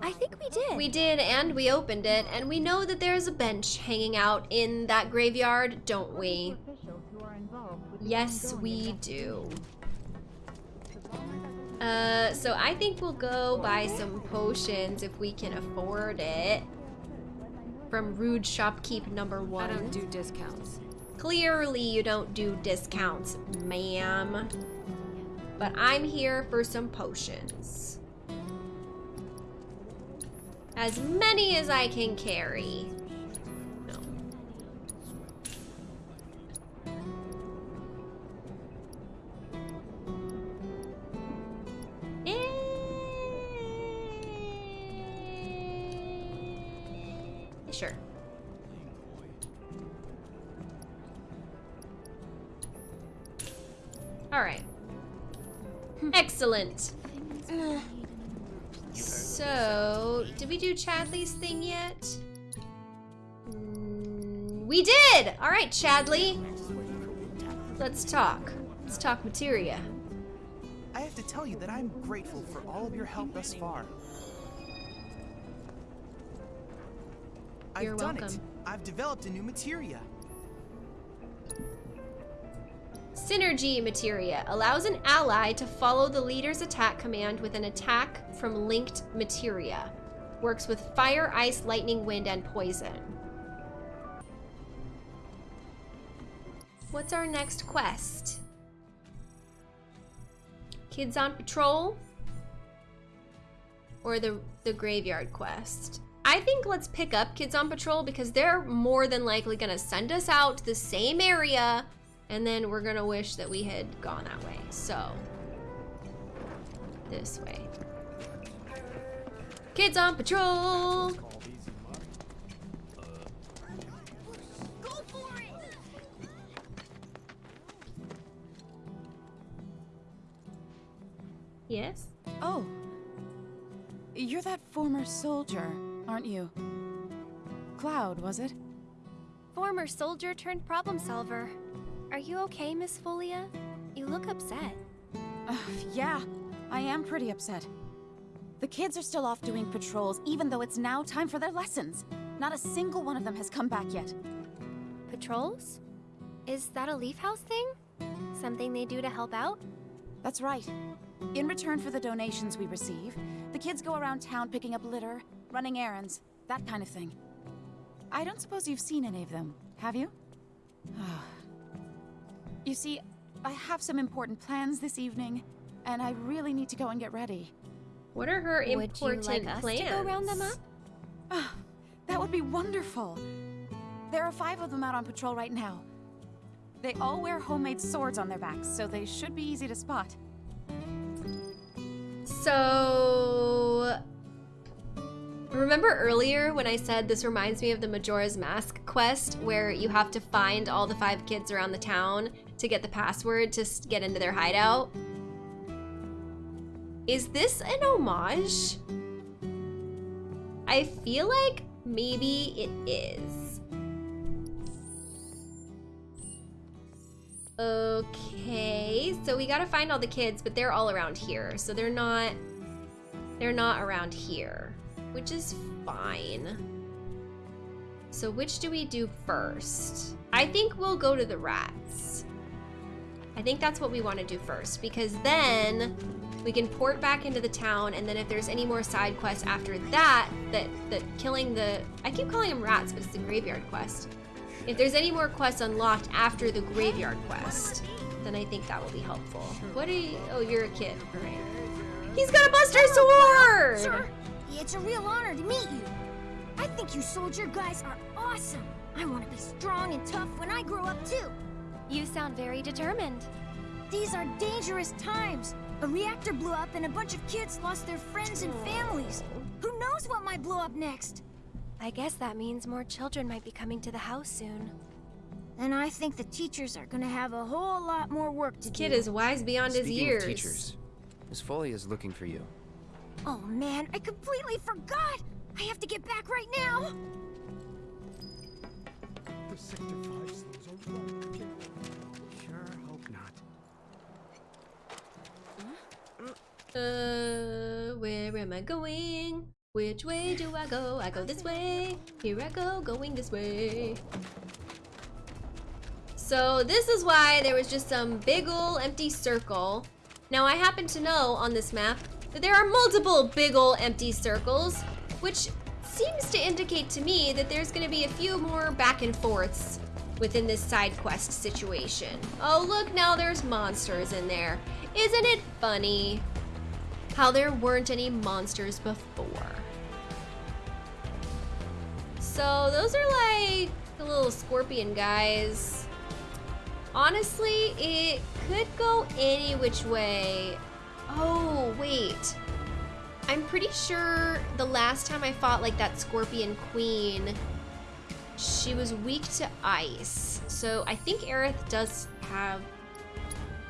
I think we did. We did, and we opened it, and we know that there's a bench hanging out in that graveyard, don't we? Yes, we do. Uh, so I think we'll go buy some potions if we can afford it. From Rude Shopkeep number one. I don't do discounts. Clearly you don't do discounts, ma'am. But I'm here for some potions. As many as I can carry. No. Eh. Sure. All right. Excellent. So, did we do Chadley's thing yet? Mm, we did! All right, Chadley. Let's talk. Let's talk materia. I have to tell you that I'm grateful for all of your help thus far. You're I've done it. welcome. I've developed a new materia. Synergy materia allows an ally to follow the leader's attack command with an attack from linked materia. Works with fire, ice, lightning, wind, and poison. What's our next quest? Kids on patrol? Or the, the graveyard quest? I think let's pick up Kids on Patrol because they're more than likely gonna send us out to the same area and then we're gonna wish that we had gone that way. So, this way. Kids on Patrol! Yes? Oh. You're that former soldier, aren't you? Cloud, was it? Former soldier turned problem solver. Are you okay, Miss Folia? You look upset. Uh, yeah, I am pretty upset. The kids are still off doing patrols, even though it's now time for their lessons. Not a single one of them has come back yet. Patrols? Is that a Leaf House thing? Something they do to help out? That's right. In return for the donations we receive, the kids go around town picking up litter, running errands, that kind of thing. I don't suppose you've seen any of them, have you? [SIGHS] [SIGHS] you see, I have some important plans this evening, and I really need to go and get ready. What are her important Would you important like us plans? to go round them up? Ah, that would be wonderful. There are five of them out on patrol right now. They all wear homemade swords on their backs, so they should be easy to spot. So, remember earlier when I said this reminds me of the Majora's Mask quest where you have to find all the five kids around the town to get the password to get into their hideout? Is this an homage? I feel like maybe it is. Okay, so we gotta find all the kids, but they're all around here. So they're not, they're not around here, which is fine. So which do we do first? I think we'll go to the rats. I think that's what we want to do first because then we can port back into the town and then if there's any more side quests after that, that, that killing the, I keep calling them rats, but it's the graveyard quest. If there's any more quests unlocked after the graveyard quest, then I think that will be helpful. What are you, oh, you're a kid, all right. He's got a Buster Sword! Sir, it's a real honor to meet you. I think you soldier guys are awesome. I want to be strong and tough when I grow up too. You sound very determined. These are dangerous times. A reactor blew up and a bunch of kids lost their friends and families. Who knows what might blow up next? I guess that means more children might be coming to the house soon. And I think the teachers are gonna have a whole lot more work to Kid do. Kid is wise beyond his Speaking years. of teachers, Miss Folia is looking for you. Oh man, I completely forgot! I have to get back right now! The Sector 5 slows are wrong. Uh, where am I going? Which way do I go? I go this way. Here I go, going this way. So this is why there was just some big ol' empty circle. Now I happen to know on this map that there are multiple big ol' empty circles, which seems to indicate to me that there's gonna be a few more back and forths within this side quest situation. Oh look, now there's monsters in there. Isn't it funny how there weren't any monsters before? So those are like the little scorpion guys. Honestly, it could go any which way. Oh, wait. I'm pretty sure the last time I fought like that scorpion queen, she was weak to ice. So I think Aerith does have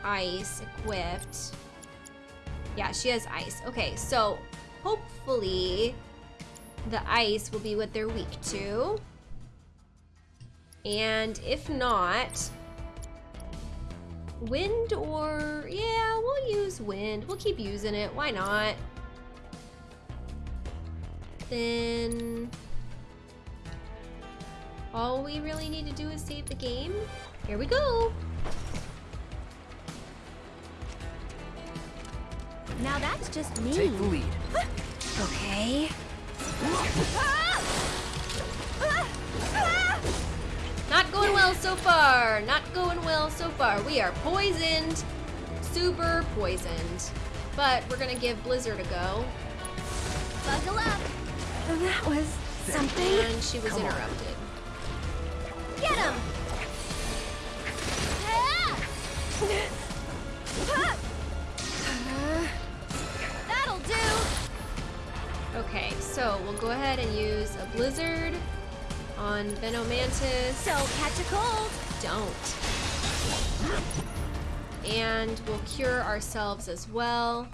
ice equipped. Yeah, she has ice. Okay, so hopefully the ice will be what they're weak to. And if not, wind or, yeah, we'll use wind. We'll keep using it, why not? Then all we really need to do is save the game. Here we go. Now that's just me. Take the lead. [GASPS] Okay. Not going well so far. Not going well so far. We are poisoned. Super poisoned. But we're gonna give Blizzard a go. Buckle up. Oh, that was something. And she was Come on. interrupted. Get him. [LAUGHS] Ah! So we'll go ahead and use a Blizzard on Venomantis. So catch a cold. Don't. And we'll cure ourselves as well.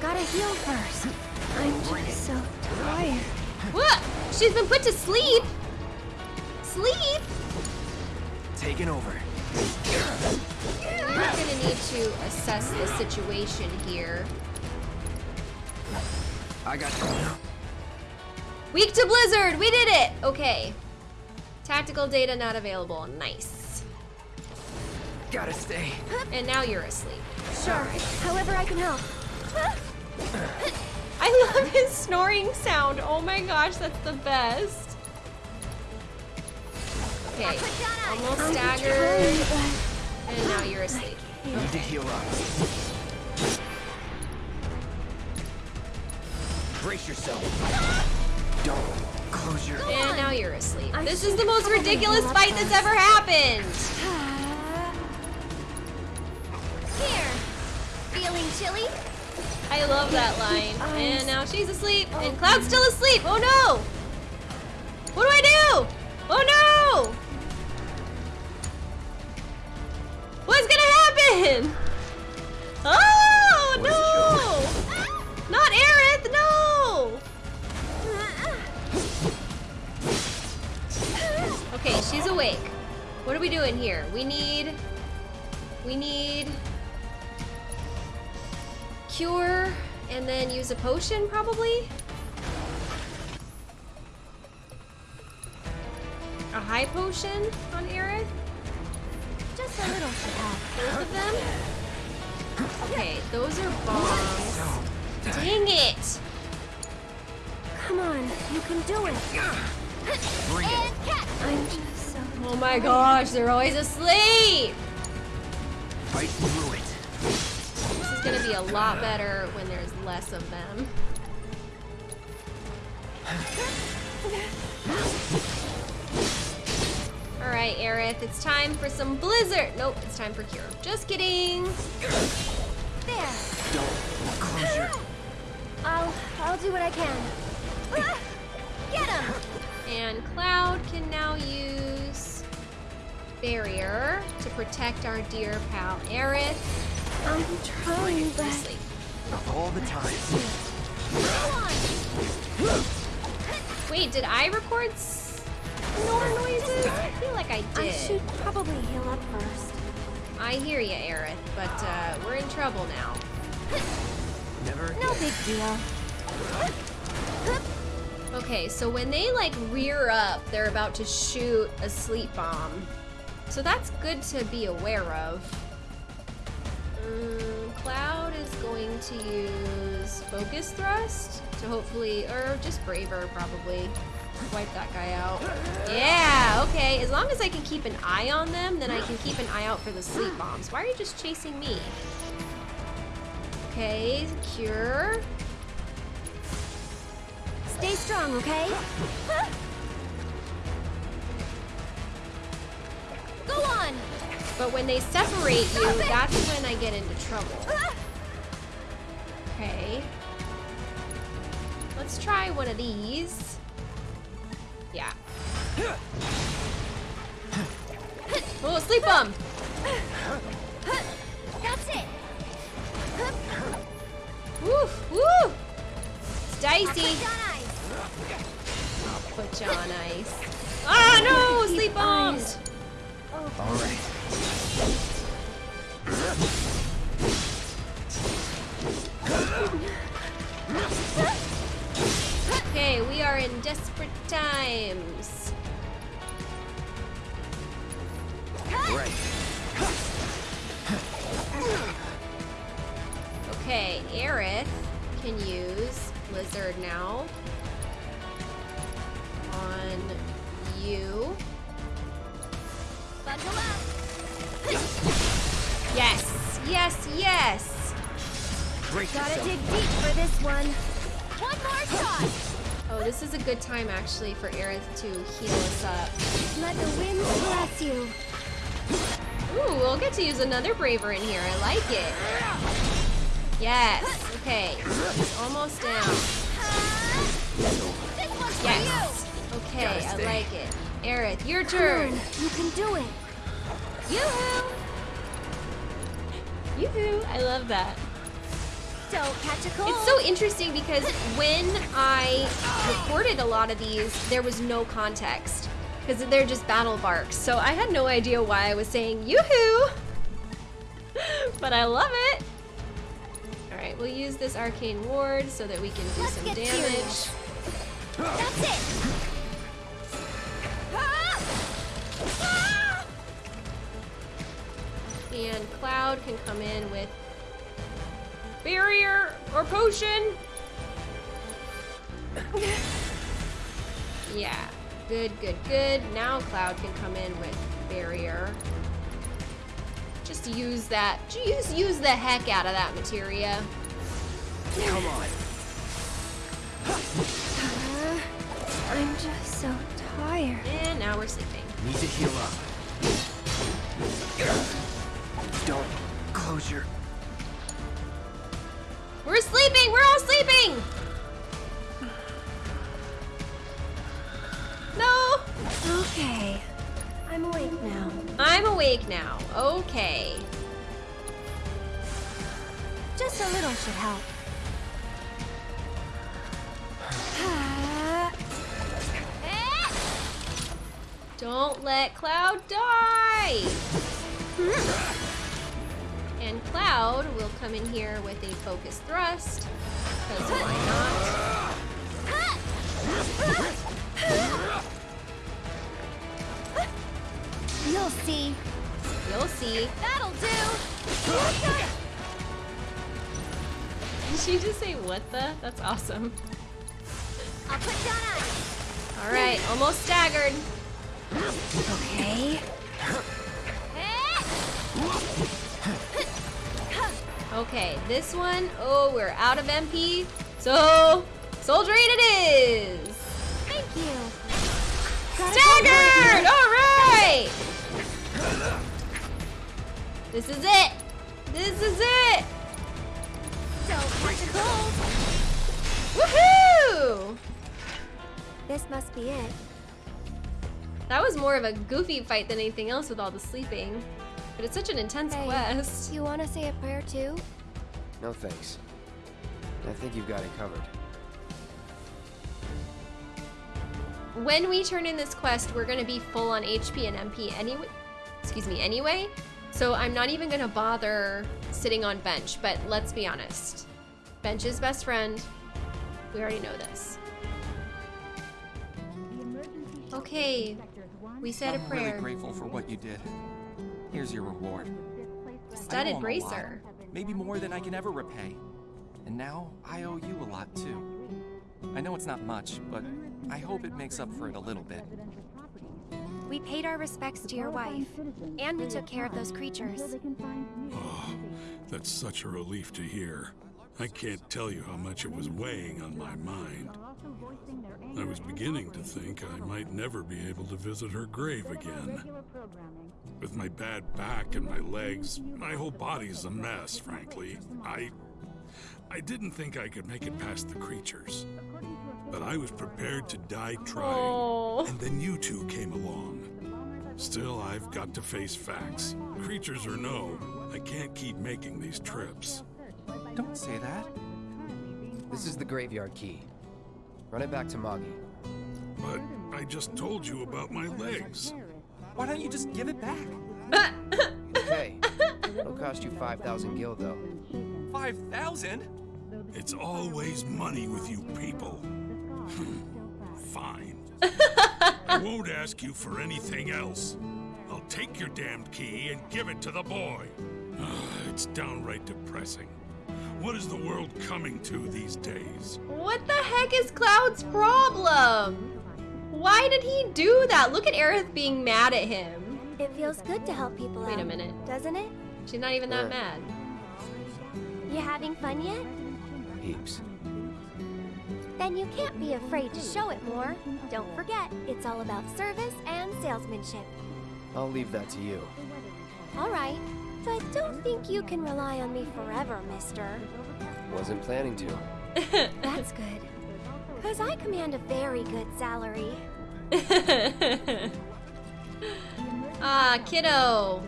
Gotta heal first. I'm just so tired. What? She's been put to sleep? Sleep? Taking over. We're gonna need to assess the situation here. I got you. Weak to Blizzard! We did it! Okay. Tactical data not available. Nice. Gotta stay. And now you're asleep. Sure. However I can help. [LAUGHS] I love his snoring sound. Oh my gosh, that's the best. Okay, almost staggered. And now you're asleep. Need to heal up. Brace yourself. Don't close your. eyes. And now you're asleep. This is the most ridiculous fight that's ever happened. Here. Feeling chilly? I love that line. And now she's asleep. And Cloud's still asleep. Oh no! What do I do? Oh no! What's gonna happen? Oh no! Not Aerith, no! Okay, she's awake. What are we doing here? We need... We need... Cure, and then use a potion, probably? A high potion on Aerith? Just a little should help. Both of them? Okay, those are bombs. Dang it! Come on, you can do it. Bring it. And catch. I'm just so Oh my gosh, they're always asleep! Fight through it. This is gonna be a lot better when there's less of them. Alright, Aerith, it's time for some blizzard! Nope, it's time for cure. Just kidding! there. Don't close your. I'll I'll do what I can. Ah, Get him. And Cloud can now use Barrier to protect our dear pal Aerith. I'm trying, but All the time. Wait, did I record? s- snore noises? I feel like I did. I should probably heal up first. I hear you, Aerith, but uh, we're in trouble now. Never. No big deal. Okay, so when they like rear up, they're about to shoot a sleep bomb. So that's good to be aware of. Um, Cloud is going to use Focus Thrust to hopefully, or just Braver probably, wipe that guy out. Yeah, okay. As long as I can keep an eye on them, then I can keep an eye out for the sleep bombs. Why are you just chasing me? Okay, Cure. Stay strong, okay? Go on! But when they separate you, that's when I get into trouble. Okay. Let's try one of these. Yeah. [LAUGHS] Oh, sleep bomb! Woo! Woo! It's dicey. Put. Put you on ice. Ah, no! Sleep bombs! All right. Okay, we are in desperate times. Right. Okay, Aerith can use Blizzard now on you. Buckle up. Yes, yes, yes. Brace Gotta yourself. dig deep for this one. One more shot. Oh, this is a good time actually for Aerith to heal us up. Let the wind bless you. Ooh, we'll get to use another Braver in here. I like it. Yes. Okay. It's almost down. This one's for Yes. Okay, I like it. Aerith, your you. turn. Hmm, you can do it. Yoo-hoo! Yoo-hoo! I love that. Don't catch a cold. It's so interesting because when I recorded a lot of these, there was no context because they're just battle barks. So I had no idea why I was saying yoo-hoo, [LAUGHS] but I love it. All right, we'll use this arcane ward so that we can do Let's some damage. serious. That's it. And Cloud can come in with barrier or potion. Yeah, good, good, good. Now Cloud can come in with barrier. Just use that. Just use the heck out of that materia. Come on. Uh, I'm just so tired. And now we're sleeping. Need to heal up. Don't close your. We're sleeping. We're all sleeping. No. Okay. I'm awake now. I'm awake now. Okay. Just a little should help. [SIGHS] Don't let Cloud die! Hmm. and Cloud will come in here with a focus thrust. Because why [LAUGHS] You'll see. You'll see. That'll do. [LAUGHS] Did she just say what the? That's awesome. I'll put down ice. Alright, almost staggered. Okay. Okay, this one, oh, we're out of MP. So, Soul Drain it is! Thank you. Staggered! Alright! This is it! This is it! Don't catch a cold. Woohoo! This must be it. That was more of a goofy fight than anything else with all the sleeping. But it's such an intense Hey, quest. You want to say a prayer too? No thanks. I think you've got it covered. when we turn in this quest, we're gonna be full on HP and MP anyway. Excuse me, anyway. So I'm not even gonna bother sitting on bench, but let's be honest. Bench is best friend. We already know this. Okay, we said a I'm prayer. really grateful for what you did. Here's your reward. Studded owe him a lot, bracer. Maybe more than I can ever repay. And now I owe you a lot too. I know it's not much, but I hope it makes up for it a little bit. We paid our respects to your wife, and we took care of those creatures. Oh, [SIGHS] that's such a relief to hear. I can't tell you how much it was weighing on my mind. I was beginning to think I might never be able to visit her grave again. With my bad back and my legs, my whole body's a mess, frankly. I. I didn't think I could make it past the creatures. But I was prepared to die trying. Oh. And then you two came along. Still, I've got to face facts. Creatures or no, I can't keep making these trips. Don't say that. This is the graveyard key. Run it back to Moggy. But I just told you about my legs. Why don't you just give it back? [LAUGHS] Okay. It'll cost you 5,000 gil, though. 5,000? It's always money with you people. Fine. I won't ask you for anything else. I'll take your damned key and give it to the boy. Ah, it's downright depressing. What is the world coming to these days? What the heck is Cloud's problem? Why did he do that? Look at Aerith being mad at him. It feels good to help people Wait a minute. doesn't it? She's not even that Yeah. mad. You having fun yet? Heaps. Then you can't be afraid to show it more. Don't forget, it's all about service and salesmanship. I'll leave that to you. All right, but don't think you can rely on me forever, mister. Wasn't planning to. [LAUGHS] [LAUGHS] That's good. Because I command a very good salary. [LAUGHS] ah, kiddo.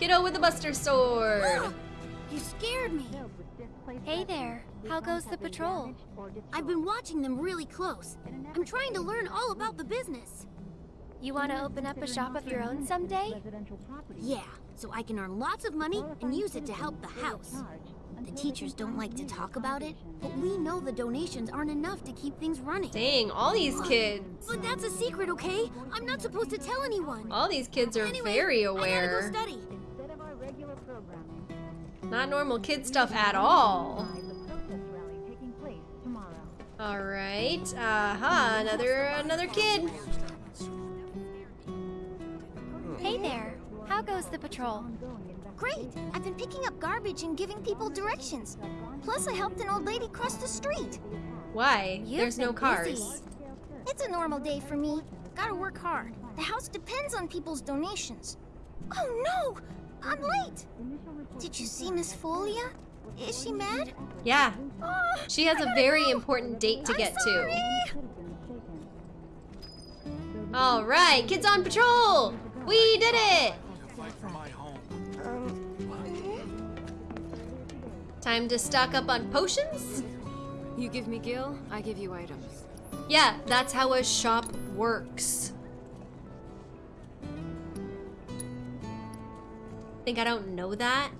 Kiddo with the buster sword. [GASPS] You scared me. Hey there, how goes the patrol? I've been watching them really close. I'm trying to learn all about the business. You want to open up a shop of your own someday? Yeah, so I can earn lots of money and use it to help the house. The teachers don't like to talk about it, but we know the donations aren't enough to keep things running. Dang, all these kids. But that's a secret, okay? I'm not supposed to tell anyone. All these kids are Anyway, very I gotta go study. Not normal kid stuff at all. All right. Aha, another another kid. Hey there, how goes the patrol? Great! I've been picking up garbage and giving people directions. Plus, I helped an old lady cross the street. Why? You've There's no cars. busy. It's a normal day for me. Gotta work hard. The house depends on people's donations. Oh no! I'm late! Did you see Miss Folia? Is she mad? Yeah. Oh, She has I a gotta very go. important date to I'm get sorry. to. All right, kids on patrol. We did it. Fight for my home. Time to stock up on potions. You give me gil, I give you items. Yeah, that's how a shop works. Think I don't know that?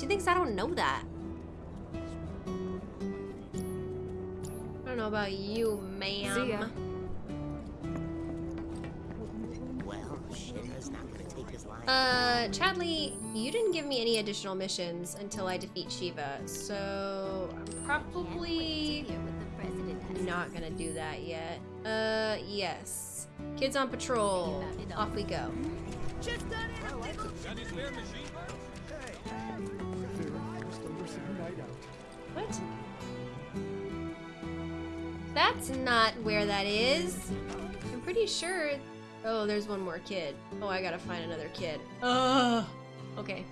She thinks I don't know that. I don't know about you, ma'am. See ya. Well, Shinra's not gonna take his line. Uh, Chadley, you didn't give me any additional missions until I defeat Shiva, so I'm probably not gonna do that yet. Uh, yes. Kids on patrol. Off we go. What? That's not where that is. I'm pretty sure. Oh, there's one more kid. Oh, I gotta find another kid. Ugh. Okay.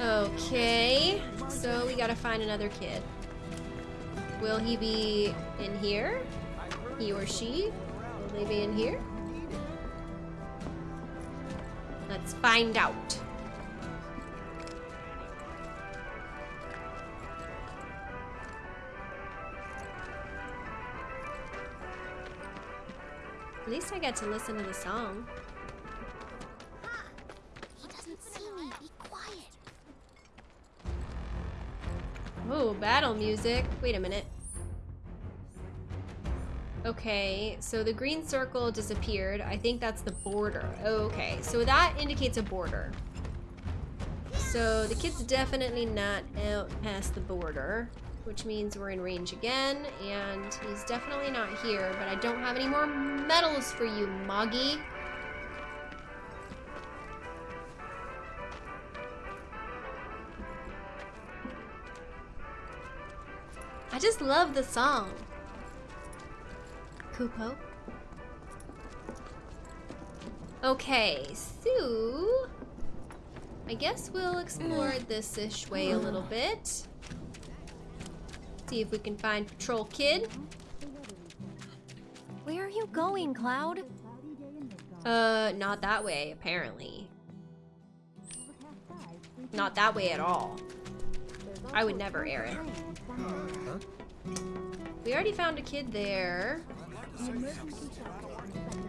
Okay. So we gotta find another kid. Will he be in here? He or she? Will they be in here? Let's find out. At least I get to listen to the song. He doesn't see me. Be quiet. Oh, battle music. Wait a minute. Okay, so the green circle disappeared. I think that's the border. Okay, so that indicates a border. So the kid's definitely not out past the border, which means we're in range again, and he's definitely not here, but I don't have any more medals for you, Moggy. I just love the song. Kupo. Okay, so I guess we'll explore this ish way a little bit. See if we can find Patrol Kid. Where are you going, Cloud? Uh, not that way, apparently. Not that way at all. I would never air it. We already found a kid there.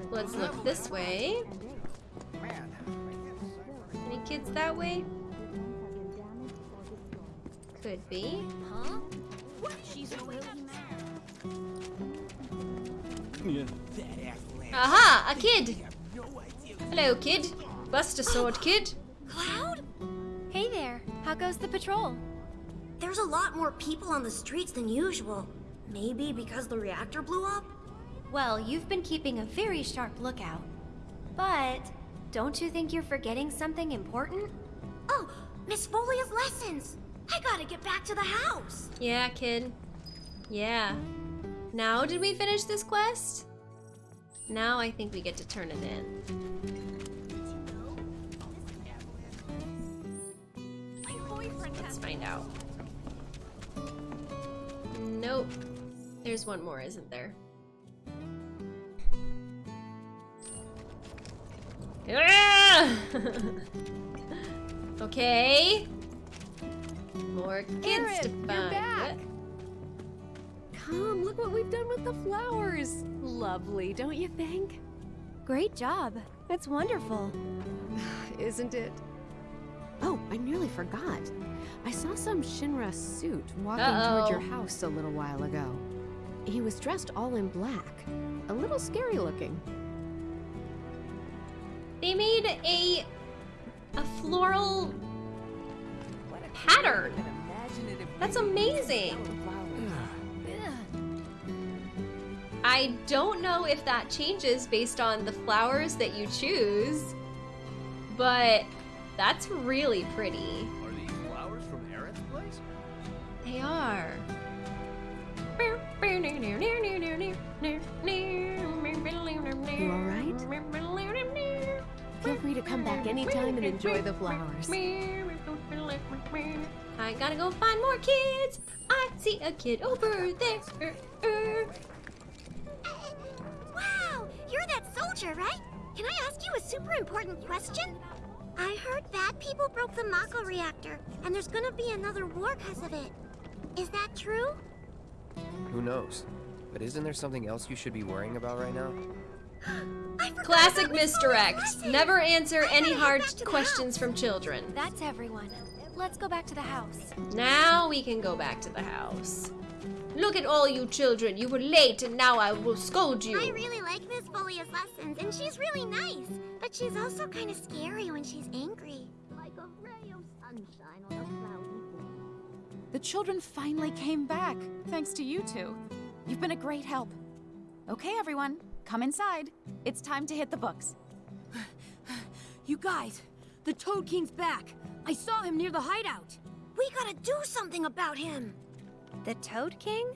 Let's look this way. Any kids that way? Could be. Huh? She's really mad. Aha! A kid! Hello, kid. Buster sword, kid. Cloud? Hey there. How goes the patrol? There's a lot more people on the streets than usual. Maybe because the reactor blew up? Well, you've been keeping a very sharp lookout. But don't you think you're forgetting something important? Oh, Miss Folia's lessons! I gotta get back to the house! Yeah, kid. Yeah. Now did we finish this quest? Now I think we get to turn it in. Let's find out. Nope. There's one more, isn't there? Ah! [LAUGHS] okay. More kids to find. you're back. Come, look what we've done with the flowers. Lovely, don't you think? Great job. It's wonderful. [SIGHS] Isn't it? Oh, I nearly forgot. I saw some Shinra suit walking toward your house a little while ago. He was dressed all in black. A little scary looking. They made a a floral pattern. That's amazing. I don't know if that changes based on the flowers that you choose, but that's really pretty. Are these flowers from Aerith's place? They are. You all right? Feel free to come back anytime and enjoy the flowers. I gotta go find more kids. I see a kid over there. Wow! You're that soldier, right? Can I ask you a super important question? I heard bad people broke the Mako reactor, and there's gonna be another war because of it. Is that true? Who knows? But isn't there something else you should be worrying about right now? Classic misdirect. Never answer any hard questions from children. That's everyone. Let's go back to the house. Now we can go back to the house. Look at all you children. You were late and now I will scold you. I really like Miss Folia's lessons, and she's really nice. But she's also kind of scary when she's angry. Like a ray of sunshine on a cloudy day. The children finally came back, thanks to you two. You've been a great help. Okay, everyone, come inside. It's time to hit the books. You guys, the Toad King's back. I saw him near the hideout. We gotta do something about him. The Toad King?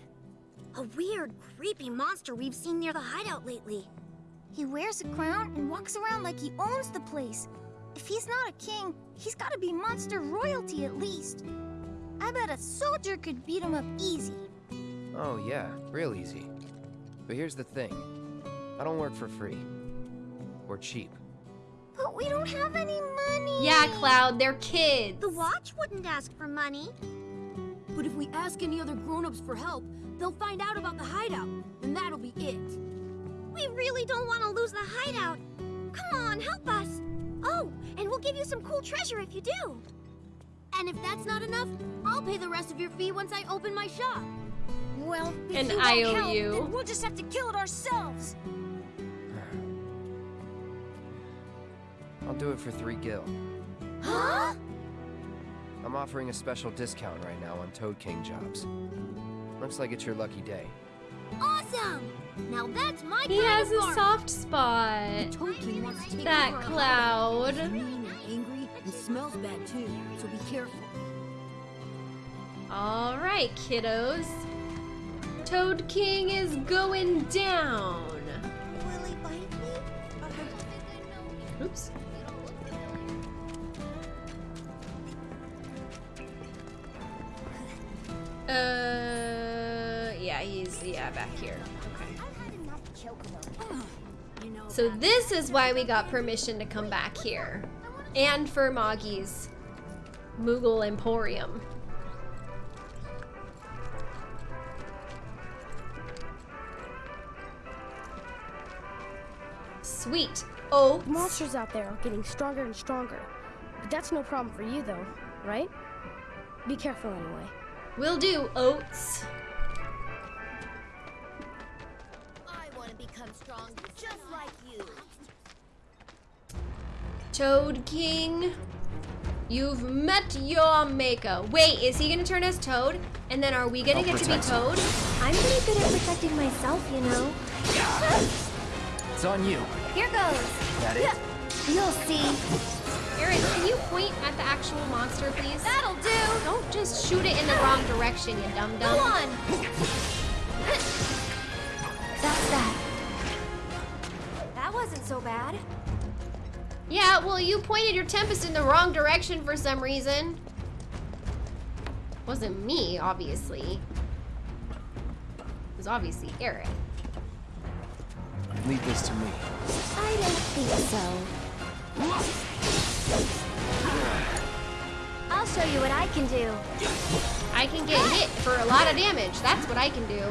A weird, creepy monster we've seen near the hideout lately. He wears a crown and walks around like he owns the place. If he's not a king, he's gotta be monster royalty at least. I bet a soldier could beat him up easy. Oh, yeah, real easy. But here's the thing I don't work for free. Or cheap. But we don't have any money. Yeah, Cloud, they're kids. The watch wouldn't ask for money. But if we ask any other grown-ups for help, they'll find out about the hideout, and that'll be it. We really don't want to lose the hideout. Come on, help us. Oh, and we'll give you some cool treasure if you do. And if that's not enough, I'll pay the rest of your fee once I open my shop. Well, if An you won't help, IOU. then we'll just have to kill it ourselves. I'll do it for three gil. Huh? I'm offering a special discount right now on Toad King jobs. Looks like it's your lucky day. Awesome! Now that's my He has a bargain. soft spot. Toad King wants to take That over our cloud. He's mean and angry and smells bad too, so be careful. All right, kiddos. Toad King is going down. Will he bite me? Oops. Uh, yeah, he's yeah back here. Okay. So this is why we got permission to come back here, and for Moggy's Moogle Emporium. Sweet. Oh, monsters out there are getting stronger and stronger. But that's no problem for you, though, right? Be careful anyway. Will do, Oats. I want to become strong just like you. Toad King, you've met your maker. Wait, is he gonna turn us Toad? And then are we gonna I'll get to be. Toad? I'm pretty good at protecting myself, you know. It's on you. Here goes. That it? You'll see. Aerith, can you point at the actual monster, please? That'll do. Don't just shoot it in the wrong direction, you dum dum. Go on. That's that. That wasn't so bad. Yeah, well, you pointed your Tempest in the wrong direction for some reason. Wasn't me, obviously. It was obviously Aerith. Leave this to me. I don't think so. I'll show you what I can do. I can get hit for a lot of damage. That's what I can do.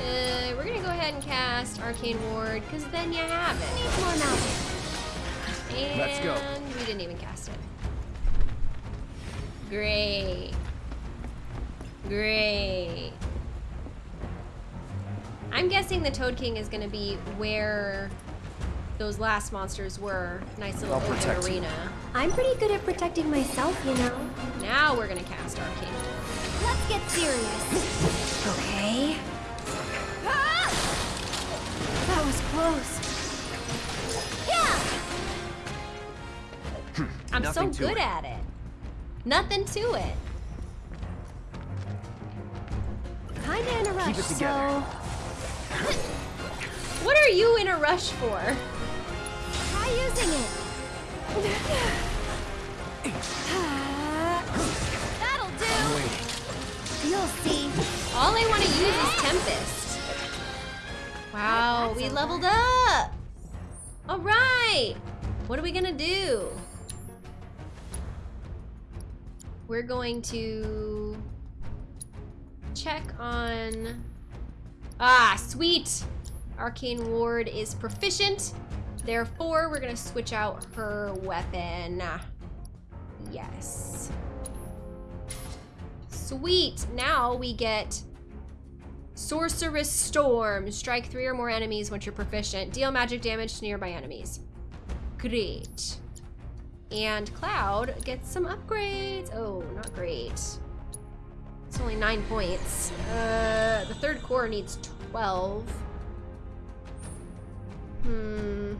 Uh, we're gonna go ahead and cast Arcane Ward, because then you have it. Needs more magic. And Let's go. we didn't even cast it. Great. Great. I'm guessing the Toad King is gonna be where those last monsters were. Nice little open protect you. arena. I'm pretty good at protecting myself, you know. Now we're gonna cast our king. Let's get serious. Okay. Ah! That was close. Yeah! I'm Nothing so good it. at it. Nothing to it. Kinda in a rush, Keep it together. so What are you in a rush for? try using it. That'll do. You'll see. All I want to use is Tempest. Wow, we leveled up. All right. What are we gonna do? We're going to check on. Ah, sweet. Arcane Ward is proficient. Therefore, we're gonna switch out her weapon. Yes. Sweet. Now we get Sorcerous Storm. Strike three or more enemies once you're proficient. Deal magic damage to nearby enemies. Great. And Cloud gets some upgrades. Oh, not great. It's only nine points. Uh, the third core needs 12. Hmm.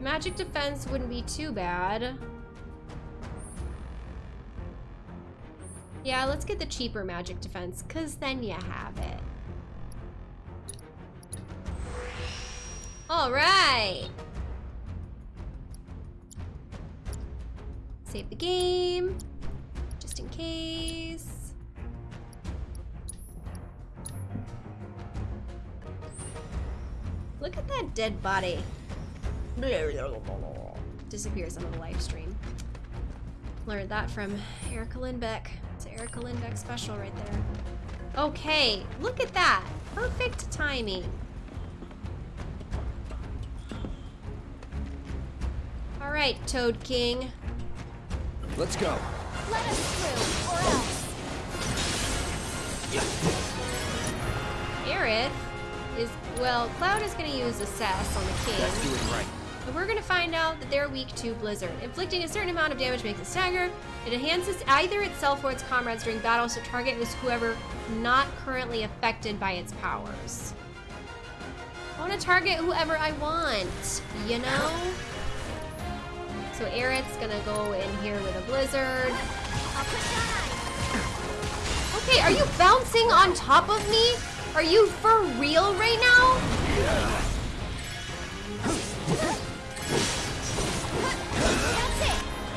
Magic defense wouldn't be too bad. Yeah, let's get the cheaper magic defense, because then you have it. All right. Save the game, just in case. Look at that dead body. Disappears on the live stream. Learned that from Erica Lindbeck. It's an Erica Lindbeck special right there. Okay, look at that. Perfect timing. All right, Toad King. Let's go. Let us through, or else. Aerith well, Cloud is going to use Assess on the King. Let's do it right. And we're going to find out that they're weak to Blizzard. Inflicting a certain amount of damage makes it stagger. It enhances either itself or its comrades during battle, so target is whoever not currently affected by its powers. I want to target whoever I want, you know? So Aerith's gonna go in here with a blizzard. Okay, are you bouncing on top of me? Are you for real right now?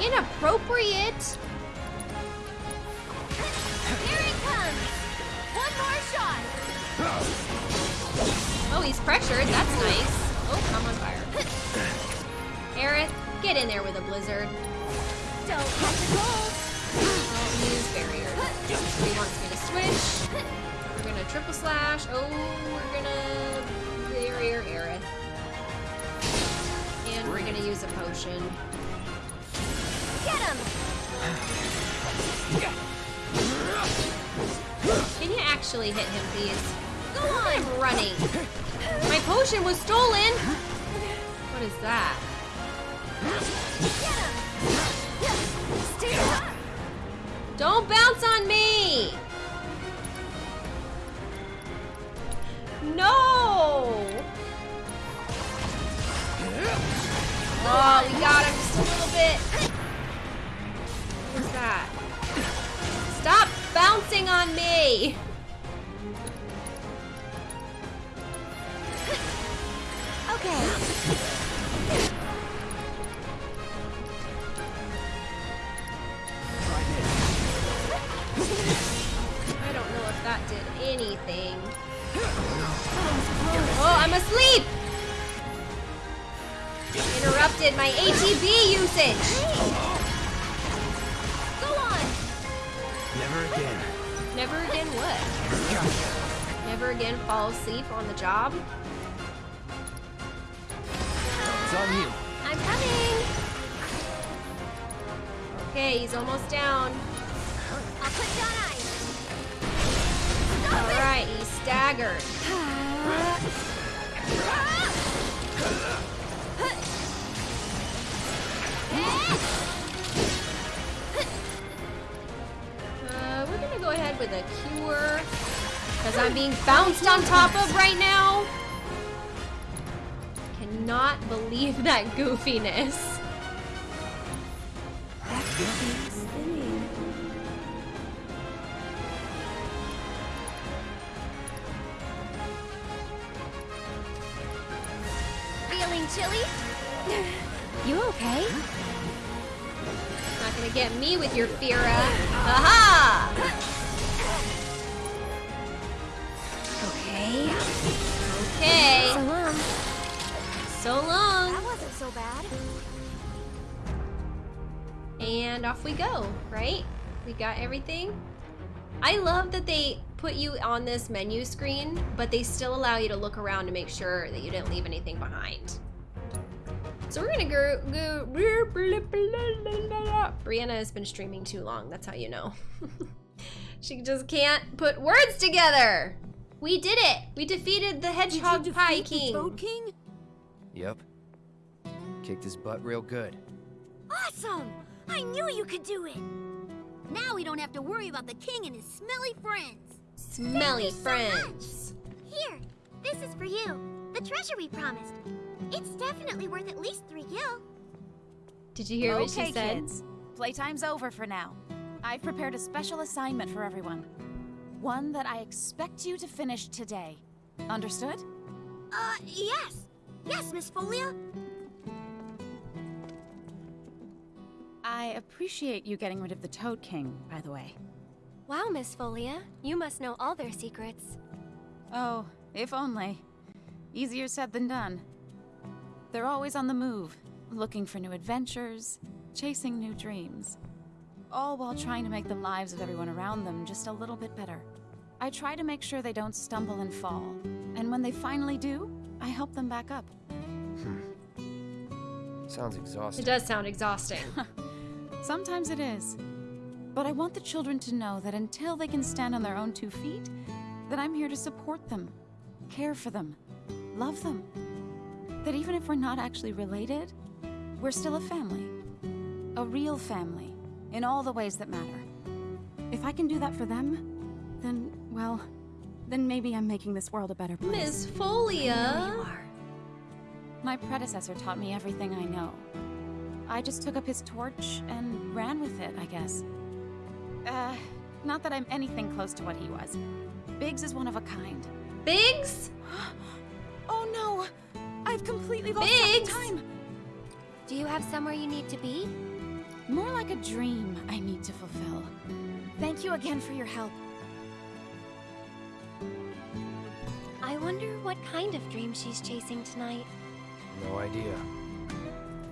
Inappropriate. Here it comes. One more shot. Oh, he's pressured. That's nice. Oh, I'm on fire. Aerith, get in there with a blizzard. Don't catch a cold. Oh, use barrier. He wants me to switch. Gonna triple slash. Oh, we're gonna barrier Aerith. And we're gonna use a potion. Get him. Can you actually hit him, please? Go on. I'm running. My potion was stolen. What is that? Get him. Stay. Don't bounce on me! No! Oh, we got him just a little bit. What is that? Stop bouncing on me! Okay. I don't know if that did anything. Oh, I'm asleep! Interrupted my ATB usage! Go on. Never again. Never again what? Never again fall asleep on the job? It's on you. I'm coming! Okay, he's almost down. I'll put down ice. Alright, he's staggered. Uh, we're gonna go ahead with a cure. Because I'm being bounced on top of right now. Cannot believe that goofiness. That goofy with your Fira. Aha! Okay. Okay. So long. So long. That wasn't so bad. And off we go, right? We got everything. I love that they put you on this menu screen, but they still allow you to look around to make sure that you didn't leave anything behind. So we're gonna go, go Briana has been streaming too long, that's how you know. [LAUGHS] she just can't put words together. We did it! We defeated the Hedgehog Pie King. Toad King? Yep. Kicked his butt real good. Awesome! I knew you could do it! Now we don't have to worry about the king and his smelly friends. Smelly Thank you so friends. much. Here, this is for you. The treasure we promised. It's definitely worth at least three gil. Did you hear what she said? kids. Playtime's over for now. I've prepared a special assignment for everyone. One that I expect you to finish today. Understood? Uh, yes. Yes, Miss Folia. I appreciate you getting rid of the Toad King, by the way. Wow, Miss Folia. You must know all their secrets. Oh, if only. Easier said than done. They're always on the move, looking for new adventures, chasing new dreams. all while trying to make the lives of everyone around them just a little bit better. I try to make sure they don't stumble and fall, and when they finally do, I help them back up. Hmm. Sounds exhausting. It does sound exhausting. [LAUGHS] [LAUGHS] Sometimes it is. But I want the children to know that until they can stand on their own two feet, that I'm here to support them, care for them, love them. That even if we're not actually related, we're still a family. A real family, in all the ways that matter. If I can do that for them, then, well, then maybe I'm making this world a better place. Miss Folia. My predecessor taught me everything I know. I just took up his torch and ran with it, I guess. Uh, not that I'm anything close to what he was. Biggs is one of a kind. Biggs? [GASPS] oh no! I've completely lost Biggs? track of time! Do you have somewhere you need to be? More like a dream I need to fulfill. Thank you again for your help. I wonder what kind of dream she's chasing tonight. No idea.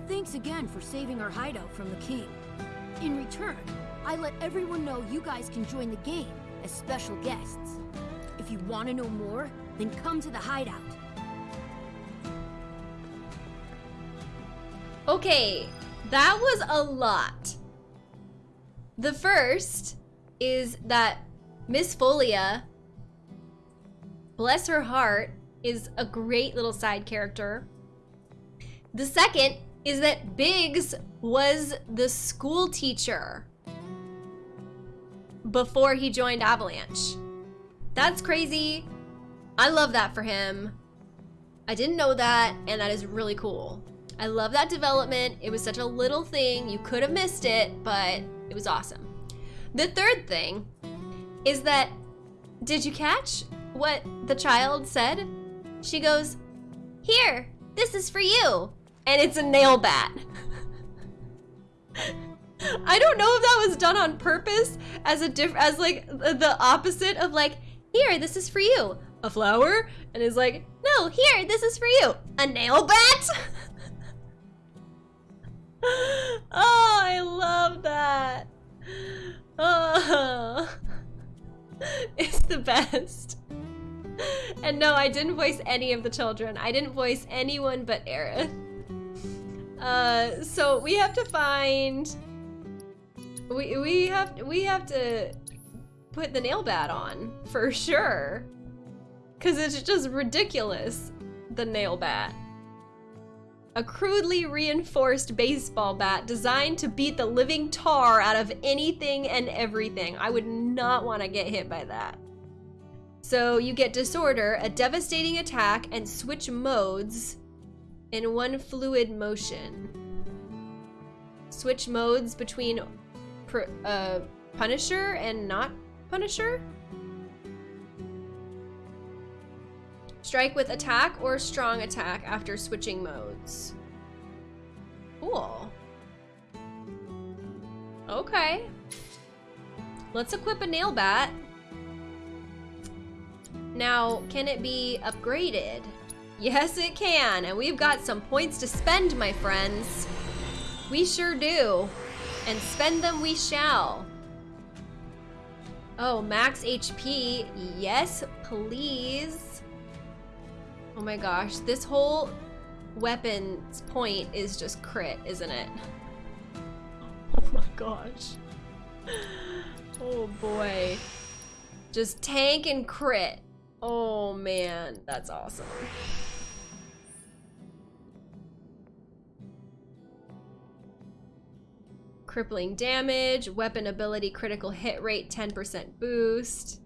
Thanks again for saving our hideout from the king. In return, I let everyone know you guys can join the game as special guests. If you want to know more, then come to the hideout. Okay, that was a lot. The first is that Miss Folia, bless her heart, is a great little side character. The second is that Biggs was the school teacher before he joined Avalanche. That's crazy. I love that for him. I didn't know that, and that is really cool. I love that development. It was such a little thing. You could have missed it, but it was awesome. The third thing is that, did you catch what the child said? She goes, Here, this is for you. And it's a nail bat. [LAUGHS] I don't know if that was done on purpose as a diff as like the opposite of like, here, this is for you. A flower? And it's like, no, here, this is for you. A nail bat? [LAUGHS] [LAUGHS] oh, I love that. Oh. [LAUGHS] It's the best. And no, I didn't voice any of the children. I didn't voice anyone but Aerith. Uh, so we have to find. We we have we have to put the nail bat on for sure, cause it's just ridiculous. The nail bat. A crudely reinforced baseball bat designed to beat the living tar out of anything and everything. I would not want to get hit by that. So you get Disorder, a devastating attack, and switch modes in one fluid motion. Switch modes between uh, Punisher and not Punisher? Strike with attack or strong attack after switching modes. Cool. Okay. Let's equip a nail bat. Now, can it be upgraded? [LAUGHS] Yes, it can. And we've got some points to spend, my friends. We sure do. And spend them we shall. Oh, max HP. Yes, please. Oh my gosh. This whole weapon's point is just crit, isn't it? [LAUGHS] Oh my gosh. Oh boy. Just tank and crit. Oh man, that's awesome. Crippling damage, weapon ability critical hit rate 10% boost.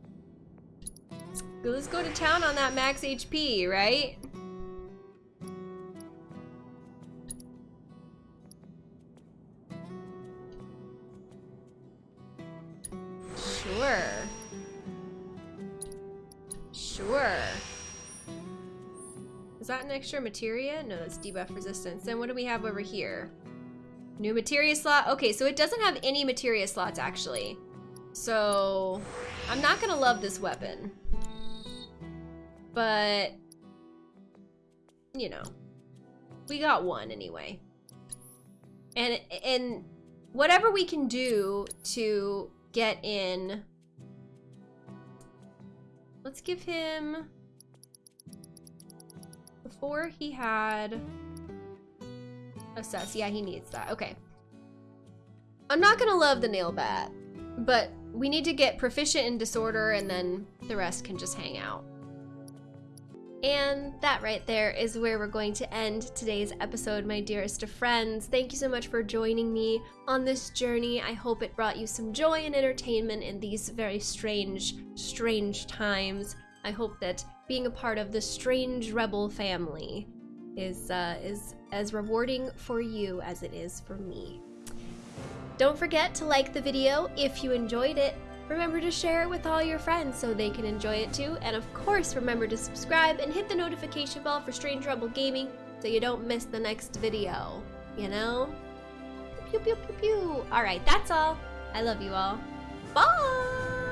Let's go to town on that max HP, right? Sure. Sure. Is that an extra materia? No, that's debuff resistance. Then what do we have over here? New materia slot. Okay, so it doesn't have any materia slots actually. So I'm not gonna love this weapon. But you know, we got one anyway. And and whatever we can do to get in. Let's give him. Before he had assess. Yeah, he needs that. Okay. I'm not gonna love the nail bat, but we need to get proficient in disorder and then the rest can just hang out. And that right there is where we're going to end today's episode, my dearest of friends. Thank you so much for joining me on this journey. I hope it brought you some joy and entertainment in these very strange, strange times. I hope that being a part of the strange rebel family is uh, is as rewarding for you as it is for me. Don't forget to like the video if you enjoyed it. Remember to share it with all your friends so they can enjoy it too. And of course, remember to subscribe and hit the notification bell for Strange Rebel Gaming so you don't miss the next video. You know? Pew pew pew pew. Alright, that's all. I love you all. Bye!